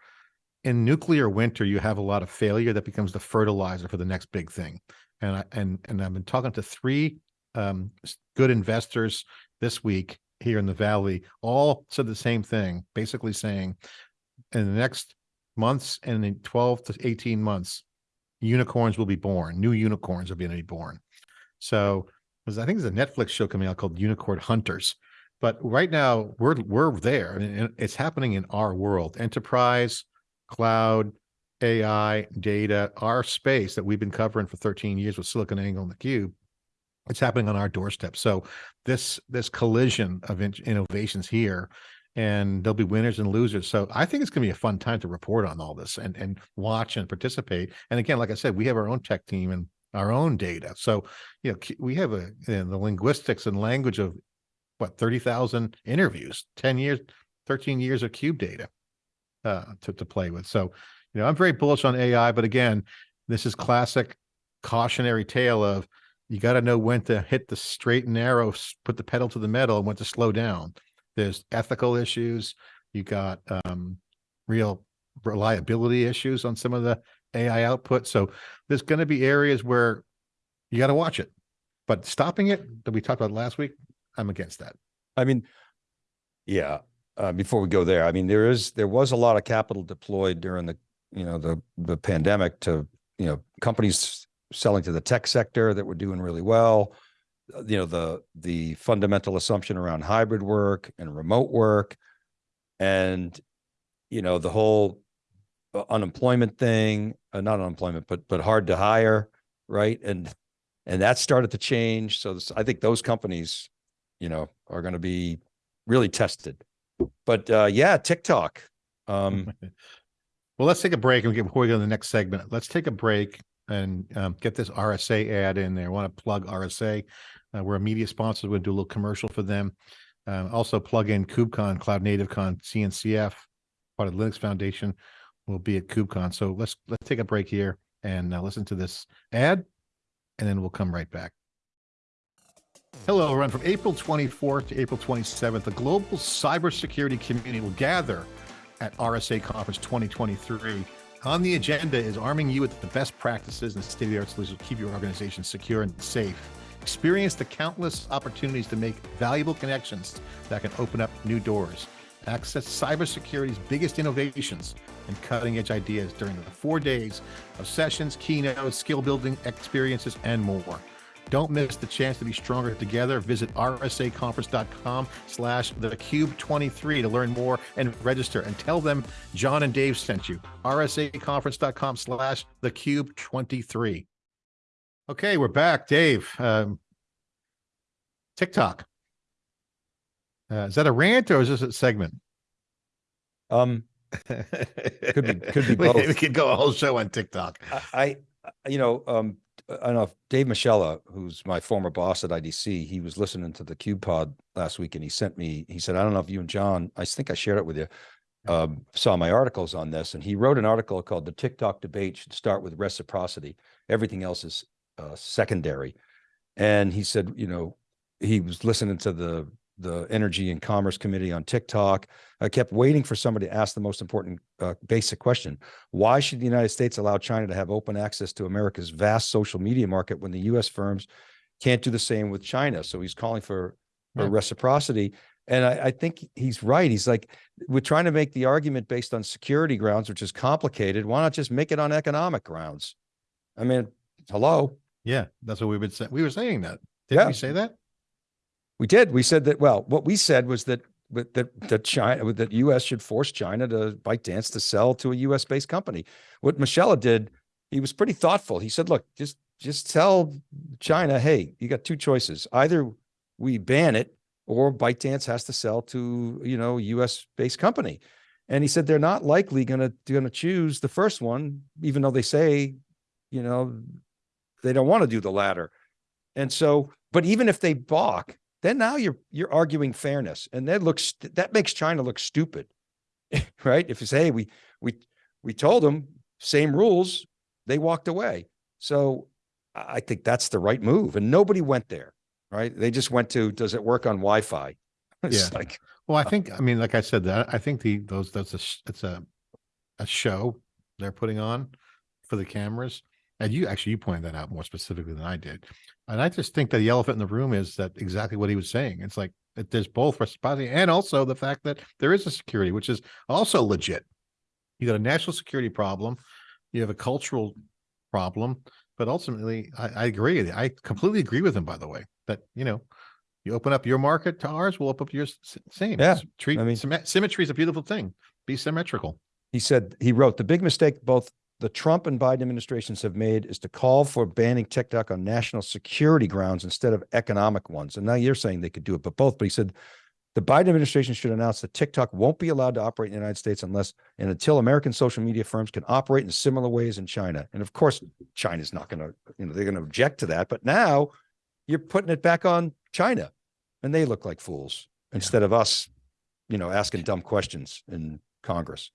in nuclear winter you have a lot of failure that becomes the fertilizer for the next big thing. And i and and i've been talking to three um good investors this week here in the valley all said the same thing basically saying in the next months and in 12 to 18 months unicorns will be born. New unicorns are going to be born. So i think there's a netflix show coming out called unicorn hunters but right now we're we're there and it- it's happening in our world. Enterprise cloud ai data our space that we've been covering for 13 years with SiliconANGLE and the cube it's happening on our doorstep. So this this collision of in- innovations here and there'll be winners and losers. So i think it's going to be a fun time to report on all this and and watch and participate. And again like i said we have our own tech team and our own data. So you know we have a you know, the linguistics and language of what 30,000 interviews 10 years 13 years of cube data uh to, to play with so you know i'm very bullish on ai but again This is classic cautionary tale of you got to know when to hit the straight and narrow, put the pedal to the metal and when to slow down. There's ethical issues. You got um, real reliability issues on some of the AI output. So there's going to be areas where you got to watch it. But stopping it that we talked about last week, I'm against that. I mean, yeah, uh, before we go there, I mean, there is, there was a lot of capital deployed during the, you know, the, the pandemic to, you know, companies selling to the tech sector that were doing really well. Uh, You know, the, the fundamental assumption around hybrid work and remote work. And, you know, the whole uh, unemployment thing, uh, not unemployment, but, but hard to hire, right? And, and that started to change. So this- I think those companies, you know, are going to be really tested. But uh, yeah, TikTok. Um, Well, let's take a break and get, before we go to the next segment, let's take a break and um, get this RSA ad in there. I want to plug RSA. Uh, we're a media sponsor. We're going to do a little commercial for them. Uh, also plug in KubeCon, CloudNativeCon, CNCF, part of the Linux Foundation will be at KubeCon. So let's, let's take a break here and uh, listen to this ad and then we'll come right back. Hello, everyone. From April 24th to April 27th, the global cybersecurity community will gather at RSA Conference 2023. On the agenda is arming you with the best practices and state of the art solutions to keep your organization secure and safe. Experience the countless opportunities to make valuable connections that can open up new doors. Access cybersecurity's biggest innovations and cutting edge ideas during the four days of sessions, keynotes, skill building experiences, and more. Don't miss the chance to be stronger together. Visit rsaconference.com slash thecube23 to learn more and register and tell them John and Dave sent you. rsaconference.com slash thecube23. Okay, we're back. Dave, um, TikTok. Uh, is that a rant or is this a segment? um, Could be- could be We- We could go a whole show on TikTok. I, I, I- you know, um, I don't know if Dave Moschella, who's my former boss at IDC, he was listening to the Cube Pod last week and he sent me, he said, I don't know if you and John, I think I shared it with you, um, saw my articles on this and he wrote an article called The TikTok Debate Should Start with Reciprocity. Everything else is uh, secondary. And he said, you know, he was listening to the, the Energy and Commerce Committee on TikTok. I kept waiting for somebody to ask the most important uh, basic question. Why should the United States allow China to have open access to America's vast social media market when the US firms can't do the same with China? So he's calling for, for Right. reciprocity. And I, I think he's right. He's like, we're trying to make the argument based on security grounds, which is complicated. Why not just make it on economic grounds? I mean, hello, Yeah, that's what we've been saying. We were saying that. Didn't Yeah. we say that? We did. We said that, well, what we said was that that that China that US should force China to ByteDance to sell to a US based company. What Moschella did, he was pretty thoughtful. He said, look, just just tell China, hey, you got two choices. Either we ban it or ByteDance has to sell to, you know, US based company. And he said they're not likely gonna gonna choose the first one, even though they say, you know, they don't want to do the latter. And so, but even if they balk, then now you're you're arguing fairness, and that looks that makes China look stupid, right? If you say hey, we we we told them same rules, they walked away. So I think that's the right move, and nobody went there, right? They just went to does it work on Wi-Fi? It's Yeah. like Well, I uh, think, I mean, like I said, that I think the, those, that's a, it's a, a show they're putting on for the cameras. And you, actually, you pointed that out more specifically than I did. And I just think that the elephant in the room is that exactly what he was saying. It's like, that there's both reciprocity and also the fact that there is a security, which is also legit. You got a national security problem, you have a cultural problem, but ultimately, I, I agree. I completely agree with him, by the way, that, you know, you open up your market to ours, we'll open up yours. Same. Yeah, Treat, I mean- symmet- symmetry is a beautiful thing. Be symmetrical. he said he wrote the big mistake both the Trump and Biden administrations have made is to call for banning TikTok on national security grounds instead of economic ones. And now you're saying they could do it, but both. But he said the Biden administration should announce that TikTok won't be allowed to operate in the United States unless and until American social media firms can operate in similar ways in China. And of course, China's not going to, you know, they're going to object to that. But now you're putting it back on China, and they look like fools instead of us, you know, asking dumb questions in Congress.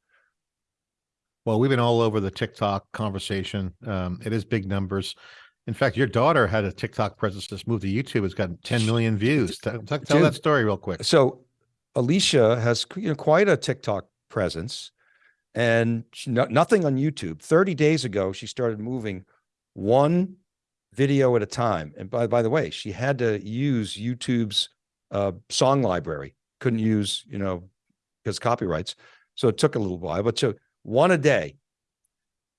Well, we've been all over the TikTok conversation. Um, it is big numbers. In fact, your daughter had a TikTok presence just moved to YouTube. It's got 10 million views. Tell, tell tell that story real quick. So Alicia has you know quite a TikTok presence, and she, no, nothing on YouTube. Thirty days ago, she started moving one video at a time. And by by the way, she had to use YouTube's uh, song library. Couldn't use you know because copyrights. So it took a little while, but so one a day.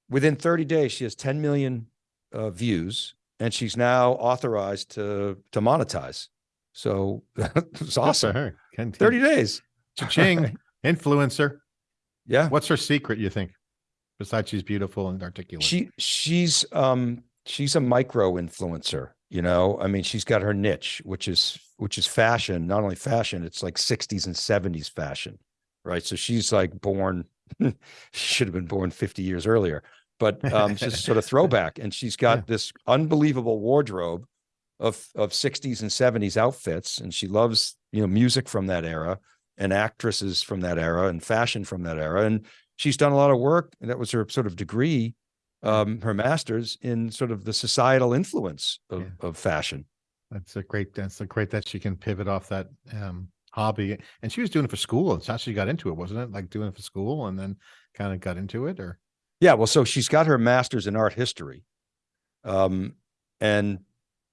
Within 30 days, she has 10 million uh, views, and she's now authorized to to monetize. So it's awesome. her. 30 days. Cha-ching. Influencer. Yeah. What's her secret, you think? Besides she's beautiful and articulate. She she's um she's a micro influencer, you know. I mean, she's got her niche, which is which is fashion, not only fashion, it's like 60s and 70s fashion. Right. So she's like born, should have been born 50 years earlier, but um she's sort of throwback. And she's got Yeah. this unbelievable wardrobe of of 60s and 70s outfits. And she loves, you know, music from that era and actresses from that era and fashion from that era. And she's done a lot of work. And that was her sort of degree, um, her master's in sort of the societal influence of, Yeah. of fashion. That's a great, that's a great that she can pivot off that um hobby. And she was doing it for school. It's how she got into it, wasn't it? Like doing it for school and then kind of got into it or Yeah. Well, so she's got her master's in art history. Um, and,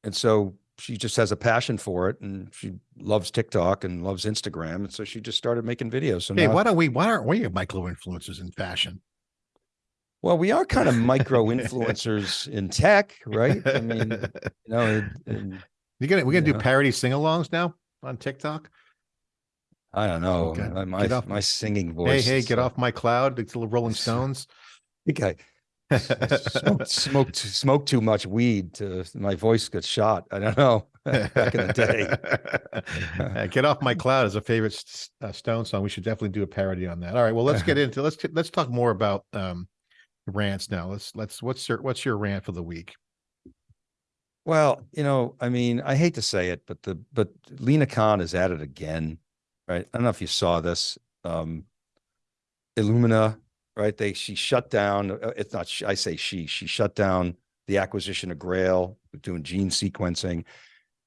and so she just has a passion for it and she loves TikTok and loves Instagram. And so she just started making videos. So hey, now, why don't we why aren't we micro influencers in fashion? well, we are kind of micro influencers in tech, right? I mean, you know, and- and you gonna we're gonna do Yeah. parody sing-alongs now on TikTok. I don't know. Okay, My, my, off- my singing voice. hey, is, get uh, off my cloud. It's the Rolling Stones. I smoked, smoked, smoked too much weed to my voice got shot. I don't know. Back in the day. Get off my cloud is a favorite uh, Stone song. We should definitely do a parody on that. All right. Well, let's get into let's let's talk more about um rants now. Let's let's what's your what's your rant for the week? Well, you know, I mean, I hate to say it, but the but Lina Khan is at it again, right? I don't know if you saw this. Um Illumina, right? They she shut down. uh, It's not. I say she. She shut down the acquisition of Grail, doing gene sequencing,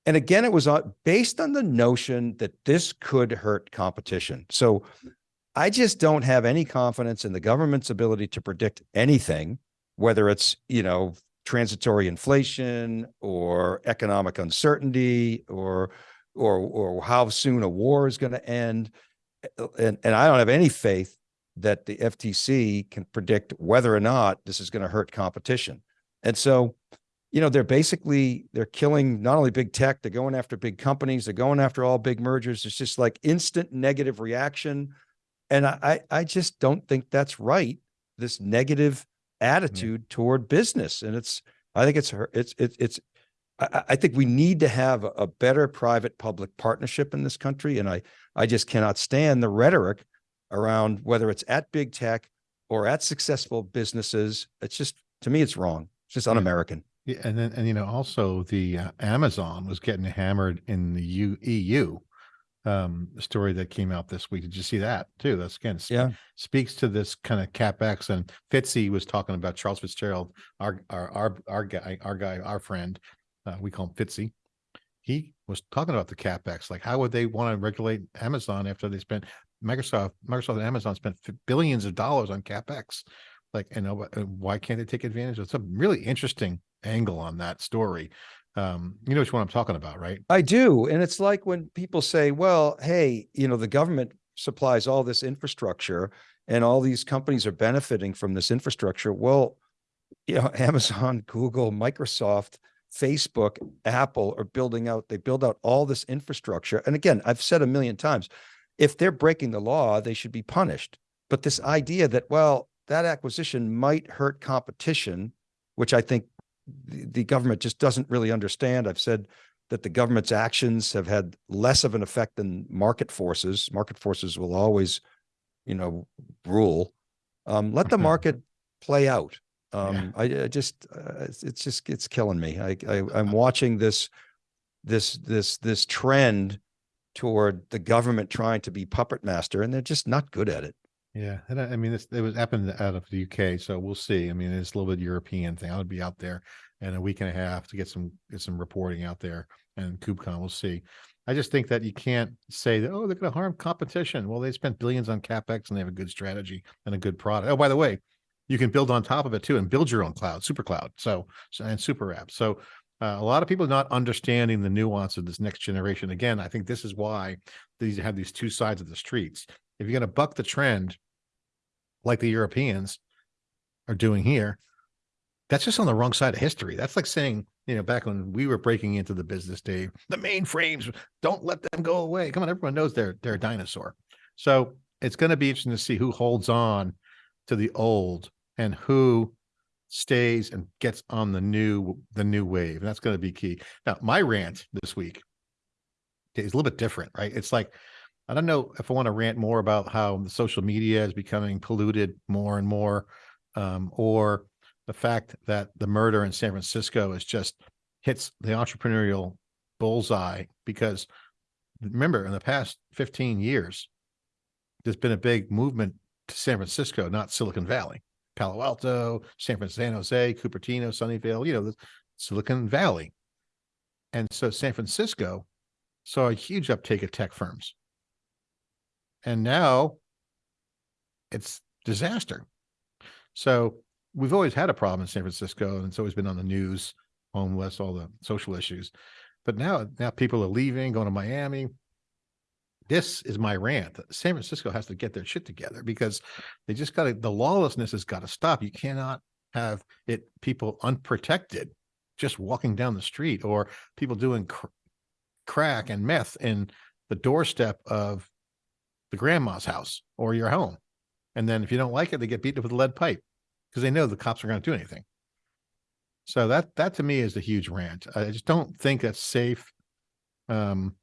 and again, it was based on the notion that this could hurt competition. So, I just don't have any confidence in the government's ability to predict anything, whether it's you know transitory inflation or economic uncertainty or or or how soon a war is going to end and and I don't have any faith that the FTC can predict whether or not this is going to hurt competition. And so, you know, they're basically they're killing not only big tech, they're going after big companies, they're going after all big mergers. It's just like instant negative reaction. And I I just don't think that's right. This negative mm-hmm. attitude toward business. And it's I think it's it's it's it's I, think we need to have a, a better private public partnership in this country. And I I just cannot stand the rhetoric around whether it's at big tech or at successful businesses. It's just to me, it's wrong. It's just un-American. Yeah, and then and you know also the uh, Amazon was getting hammered in the U, EU. Um, story that came out this week. Did you see that too? That's again sp- Yeah. speaks to this kind of capex. And Fitzy was talking about Charles Fitzgerald, our our our our guy, our guy, our friend. Uh, we call him Fitzy. He was talking about the capex. Like, how would they want to regulate Amazon after they spent Microsoft, Microsoft and Amazon spent billions of dollars on capex? Like, know, uh, why can't they take advantage of? It's a really interesting angle on that story. Um, you know which one I'm talking about, right? I do. And it's like when people say, well, hey, you know, the government supplies all this infrastructure and all these companies are benefiting from this infrastructure. Well, you know, Amazon, Google, Microsoft, Facebook, Apple are building out, they build out all this infrastructure. And again, I've said a million times, if they're breaking the law, they should be punished. But this idea that, well, that acquisition might hurt competition, which I think the, the government just doesn't really understand. I've said that the government's actions have had less of an effect than market forces. Market forces will always, you know, rule. Um, let the market play out. Um, I, I just, uh, it's, it's just, it's killing me. I, I, I'm watching this, this, this, this trend toward the government trying to be puppet master, and they're just not good at it. Yeah, and I, I mean, this, it was happened out of the UK, so we'll see. I mean, it's a little bit European thing. I would be out there in a week and a half to get some, get some reporting out there and KubeCon, we'll see. I just think that you can't say that, oh, they're gonna harm competition. Well, they spent billions on CapEx and they have a good strategy and a good product. Oh, by the way, you can build on top of it too and build your own cloud, super cloud. So, and super app. So uh, a lot of people not understanding the nuance of this next generation. Again, I think this is why these have these two sides of the streets. If you're gonna buck the trend, like the Europeans are doing here, that's just on the wrong side of history. That's like saying, you know, back when we were breaking into the business, Dave, the mainframes, don't let them go away. Come on, everyone knows they're they're a dinosaur. So it's going to be interesting to see who holds on to the old and who stays and gets on the new the new wave. And that's going to be key. Now, my rant this week is a little bit different, right? It's like I don't know if I want to rant more about how the social media is becoming polluted more and more, um, or the fact that the murder in San Francisco is just hits the entrepreneurial bullseye because remember in the past 15 years, there's been a big movement to San Francisco, not Silicon Valley, Palo Alto, San Francisco, San Jose, Cupertino, Sunnyvale, you know, the Silicon Valley. And so San Francisco saw a huge uptake of tech firms. And now it's disaster. So we've always had a problem in San Francisco and it's always been on the news, homeless, all the social issues. But now, now people are leaving, going to Miami. This is my rant. San Francisco has to get their shit together because they just got to, the lawlessness has got to stop. You cannot have it, people unprotected, just walking down the street or people doing cr- crack and meth in the doorstep of the grandma's house or your home. And then if you don't like it, they get beaten up with a lead pipe because they know the cops are going to do anything. So that that to me is a huge rant. I just don't think that's safe. Um,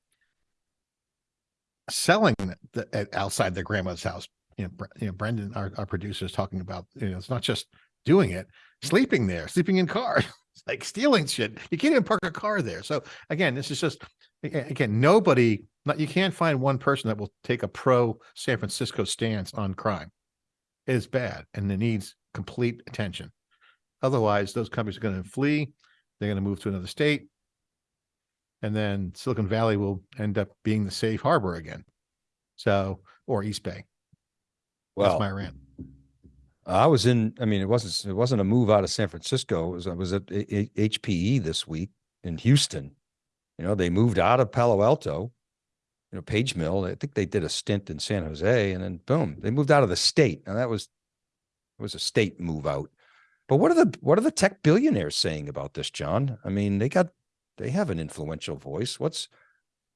selling the, outside their grandma's house. You know, you know, Brendan, our, our producer, is talking about. You know, it's not just doing it, sleeping there, sleeping in cars, like stealing shit. You can't even park a car there. So again, this is just again nobody. Not you can't find one person that will take a pro San Francisco stance on crime. It is bad and it needs complete attention. Otherwise, those companies are going to flee. They're going to move to another state. And then Silicon Valley will end up being the safe harbor again. So, or East Bay. That's Well, my rant. I was in, I mean, it wasn't, it wasn't a move out of San Francisco. It was, I was at HPE this week in Houston. You know, they moved out of Palo Alto, you know, Page Mill. I think they did a stint in San Jose and then boom, they moved out of the state. Now that was, it was a state move out. But what are the, what are the tech billionaires saying about this, John? I mean, they got, they have an influential voice. What's,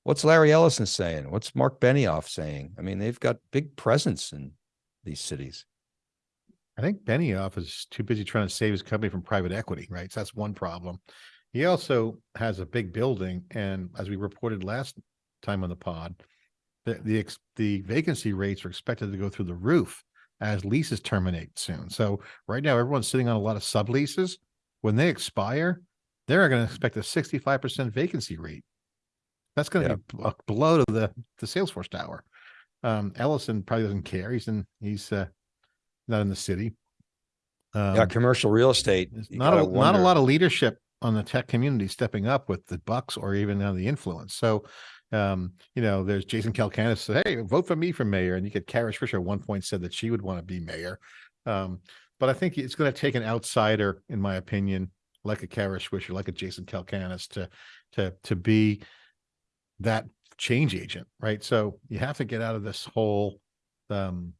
what's Larry Ellison saying? What's Mark Benioff saying? I mean, they've got big presence in these cities. I think Benioff is too busy trying to save his company from private equity, right? So that's one problem. He also has a big building, and as we reported last time on the pod, the the the vacancy rates are expected to go through the roof as leases terminate soon. So right now, everyone's sitting on a lot of subleases. When they expire, they're going to expect a sixty-five percent vacancy rate. That's going to Yeah. be a blow to the the Salesforce tower. Um, Ellison probably doesn't care. He's in he's uh, not in the city. Yeah, Um, commercial real estate. not a not a lot of leadership on the tech community stepping up with the bucks or even on the influence. So, um, you know, there's Jason Calacanis said, "Hey, vote for me for mayor," and you get Kara Swisher at one point said that she would want to be mayor. Um, but I think it's going to take an outsider, in my opinion, like a Kara Swisher, like a Jason Calacanis, to to to be that change agent, right? So you have to get out of this whole um,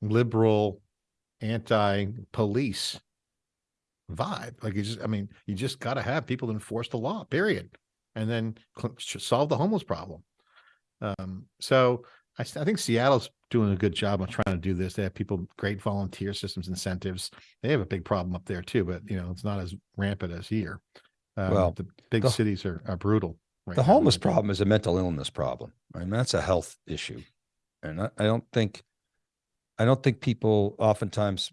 liberal, anti-police vibe. Like you just, I mean, you just got to have people enforce the law, period, and then solve the homeless problem. Um, so I, I think Seattle's doing a good job of trying to do this. They have people, great volunteer systems, incentives. They have a big problem up there too, but you know, it's not as rampant as here. Um, Well, the big the- cities are, are brutal. right The now, homeless in my opinion. problem is a mental illness problem. I mean, that's a health issue. And I, I don't think, I don't think people oftentimes,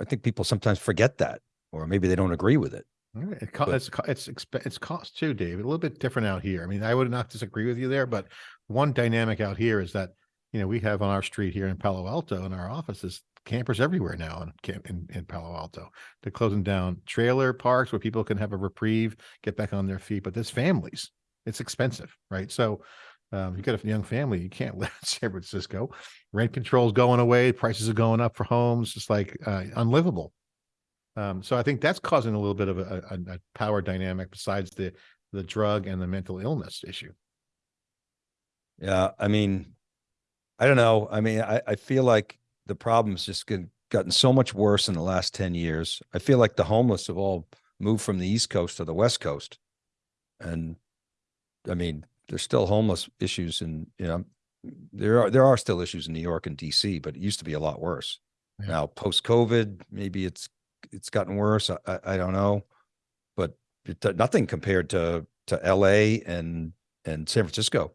I think people sometimes forget that, or maybe they don't agree with it. It co- it's, co- it's, exp- it's cost too, Dave, a little bit different out here. I mean, I would not disagree with you there, but one dynamic out here is that, you know, we have on our street here in Palo Alto in our offices, campers everywhere now in, camp- in, in Palo Alto. They're closing down trailer parks where people can have a reprieve, get back on their feet, but there's families. It's expensive, right? So um, you got a young family, you can't live in San Francisco. Rent control's going away, prices are going up for homes, it's like uh, unlivable. Um, so I think that's causing a little bit of a, a, a power dynamic besides the the drug and the mental illness issue. Yeah, I mean, I don't know. I mean, I, I feel like the problem's just gotten so much worse in the last 10 years. I feel like the homeless have all moved from the East Coast to the West Coast. And I mean, there's still homeless issues and, you know, there are, there are still issues in New York and DC, but it used to be a lot worse. Yeah. Now, post-COVID, maybe it's, it's gotten worse. I, I, don't know. But it, nothing compared to, to LA and, and San Francisco.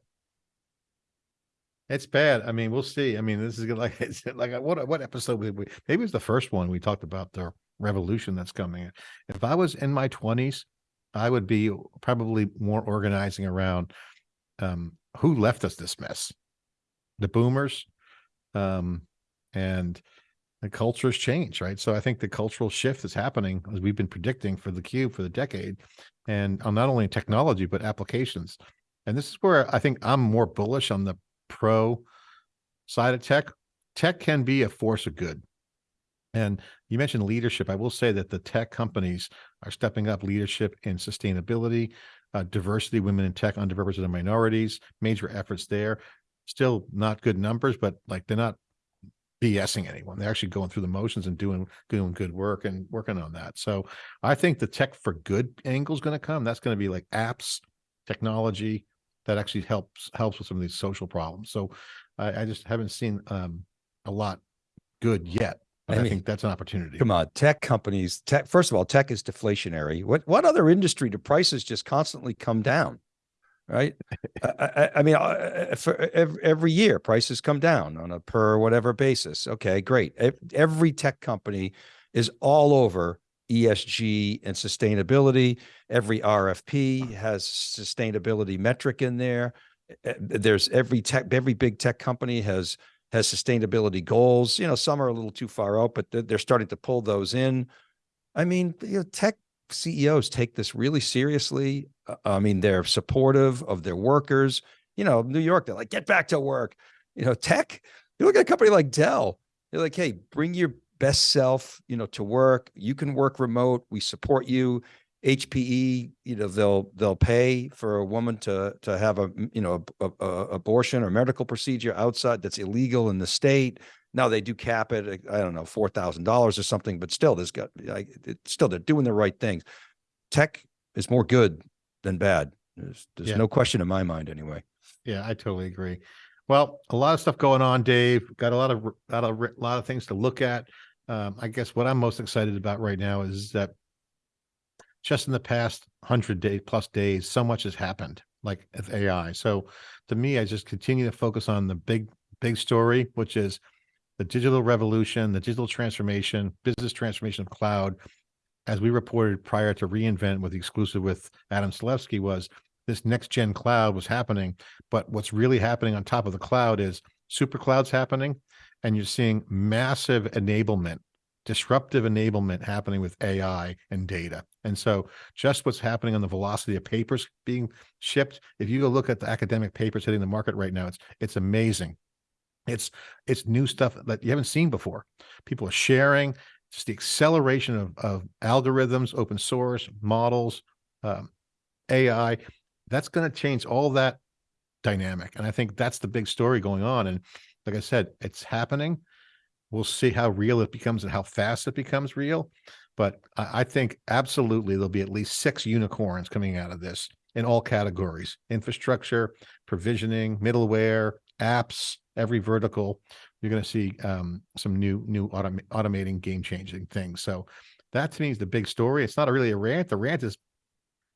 It's bad. I mean, we'll see. I mean, this is like like what what episode we maybe it's the first one we talked about the revolution that's coming. If I was in my twenties, I would be probably more organizing around um who left us this mess. The boomers. Um and the cultures change, right? So I think the cultural shift that's happening as we've been predicting for the cube for the decade, and on not only technology but applications. And this is where I think I'm more bullish on the pro side of tech. Tech can be a force of good. And you mentioned leadership. I will say that the tech companies are stepping up leadership in sustainability, uh, diversity, women in tech, underrepresented minorities, major efforts there. Still not good numbers, but like they're not BSing anyone. They're actually going through the motions and doing doing good work and working on that. So I think the tech for good angle is going to come. That's going to be like apps, technology that actually helps helps with some of these social problems. So I, I just haven't seen um, a lot good yet. I I, think that's an opportunity. Come on, tech companies, tech, first of all, tech is deflationary. What, what other industry do prices just constantly come down? Right? I, I, I mean, for every, every year prices come down on a per whatever basis. Okay, great. Every tech company is all over ESG and sustainability. Every RFP has sustainability metric in there. There's every tech, every big tech company has has sustainability goals. You know, some are a little too far out, but they're, they're starting to pull those in. I mean, you know, tech CEOs take this really seriously. Uh, I mean, they're supportive of their workers. You know, New York, they're like, get back to work. You know, tech, you look at a company like Dell, they're like, hey, bring your best self, you know, to work. You can work remote. We support you. HPE, you know, they'll they'll pay for a woman to to have a you know a, a, a abortion or medical procedure outside that's illegal in the state. Now they do cap it. I don't know, four thousand dollars or something, but still, there's got like it's still they're doing the right things. Tech is more good than bad. There's there's Yeah. no question in my mind, anyway. Yeah, I totally agree. Well, a lot of stuff going on, Dave. Got a lot of lot of lot of things to look at. Um, I guess what I'm most excited about right now is that just in the past hundred day plus days, so much has happened, like with AI. So to me, I just continue to focus on the big big story, which is the digital revolution, the digital transformation, business transformation of cloud. As we reported prior to reInvent with the exclusive with Adam Selipsky was this next gen cloud was happening. But what's really happening on top of the cloud is super clouds happening, and you're seeing massive enablement, disruptive enablement happening with AI and data. And so just what's happening on the velocity of papers being shipped, if you go look at the academic papers hitting the market right now, it's it's amazing. It's it's new stuff that you haven't seen before. People are sharing, just the acceleration of, of algorithms, open source, models, um, AI, that's going to change all that dynamic. And I think that's the big story going on. And like I said, it's happening. We'll see how real it becomes and how fast it becomes real. But I, I think absolutely there'll be at least six unicorns coming out of this in all categories infrastructure, provisioning, middleware, apps, every vertical. You're going to see um, some new, new autom- automating, game changing things. So that to me is the big story. It's not really a rant. The rant is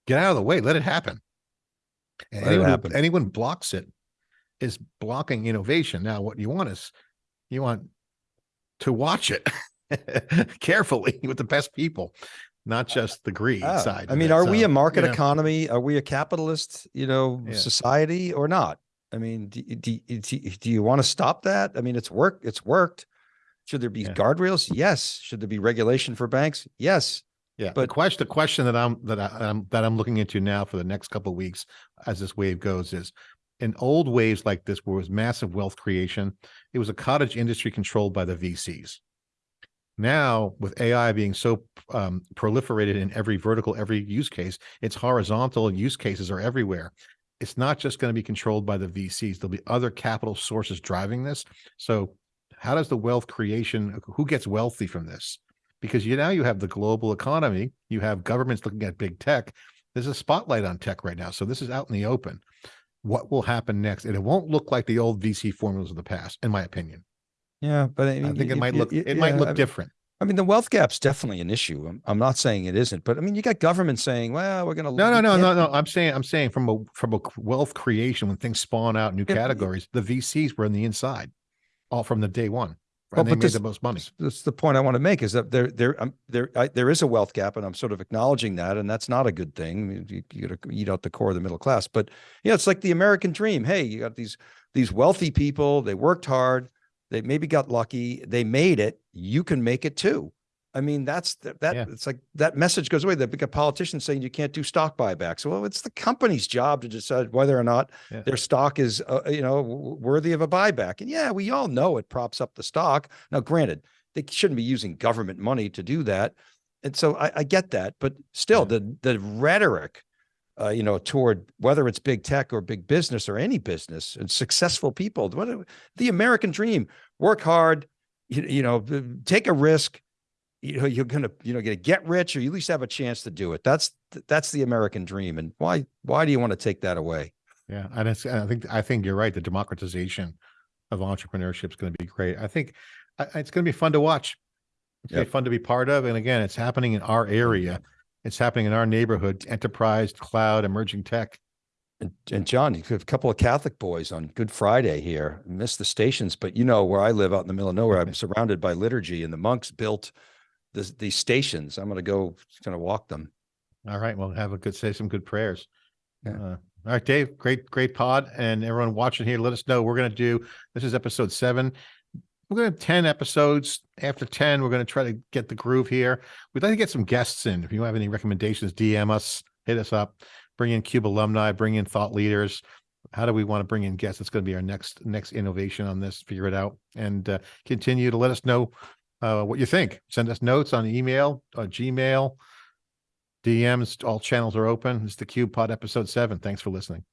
get out of the way, let it happen. Let it anyone, who- happen. anyone blocks it is blocking innovation. Now, what you want is you want to watch it carefully with the best people, not just the greed Ah, side. I mean, it. are we So, a market you know, economy? Are we a capitalist, you know, Yeah. society or not? I mean, do, do, do, do you want to stop that? I mean, it's work, it's worked. Should there be Yeah. guardrails? Yes. Should there be regulation for banks? Yes. Yeah, But the question, the question that I'm, that I, I'm, that I'm looking into now for the next couple of weeks as this wave goes is in old waves like this, where it was massive wealth creation, it was a cottage industry controlled by the VCs. Now, with AI being so um, proliferated in every vertical, every use case, it's horizontal use cases are everywhere. It's not just going to be controlled by the VCs. There'll be other capital sources driving this. So how does the wealth creation, who gets wealthy from this? Because you now you have the global economy, you have governments looking at big tech. There's a spotlight on tech right now. So this is out in the open. What will happen next? And it won't look like the old VC formulas of the past, in my opinion. Yeah, but I, I think it might look, it might yeah, I look mean- different. I mean, the wealth gap's definitely an issue. I'm, I'm not saying it isn't, but I mean, you got government saying, well, we're going to. No, no, no, no, no. I'm saying, I'm saying from a, from a wealth creation, when things spawn out new categories, the VCs were on the inside, all from the day one. Well, And they but made this- the most money. That's the point I want to make is that there, there, um, there, I, there is a wealth gap and I'm sort of acknowledging that. And that's not a good thing. I mean, You, you got to eat out the core of the middle class, but yeah, it's like the American dream. Hey, you got these, these wealthy people, they worked hard. They maybe got lucky. They made it. You can make it too. I mean, that's th- that, Yeah. it's like that message goes away. They've got politicians saying you can't do stock buybacks. Well, it's the company's job to decide whether or not Yeah. their stock is, uh, you know, worthy of a buyback. And yeah, we all know it props up the stock. Now, granted, they shouldn't be using government money to do that. And so I, I get that, but still Yeah. the, the rhetoric, uh, you know, toward whether it's big tech or big business or any business and successful people, what, the American dream, work hard, you, you know, take a risk, you know, you're gonna, you know, gonna get rich or you at least have a chance to do it. That's, that's the American dream. And why, why do you want to take that away? Yeah, and it's, and I think, I think you're right. The democratization of entrepreneurship is going to be great. I think it's going to be fun to watch. It's going to Yep. be fun to be part of. And again, it's happening in our area. It's happening in our neighborhood, enterprise, cloud, emerging tech. And, and John, you have a couple of Catholic boys on Good Friday here. Missed the stations, but you know where I live out in the middle of nowhere. I'm surrounded by liturgy, and the monks built this, these stations. I'm going to go, going to walk them. All right. Well, have a good, say some good prayers. Yeah. Uh, all right, Dave, great, great pod. And everyone watching here, let us know. We're going to do, this is episode seven. We're going to have 10 episodes. After 10, we're going to try to get the groove here. We'd like to get some guests in. If you have any recommendations, DM us, hit us up, bring in Cube alumni, bring in thought leaders. How do we want to bring in guests? It's going to be our next, next innovation on this, figure it out and uh, continue to let us know uh, what you think. Send us notes on email, on Gmail, DMs, all channels are open. It's the Cube Pod episode seven. Thanks for listening.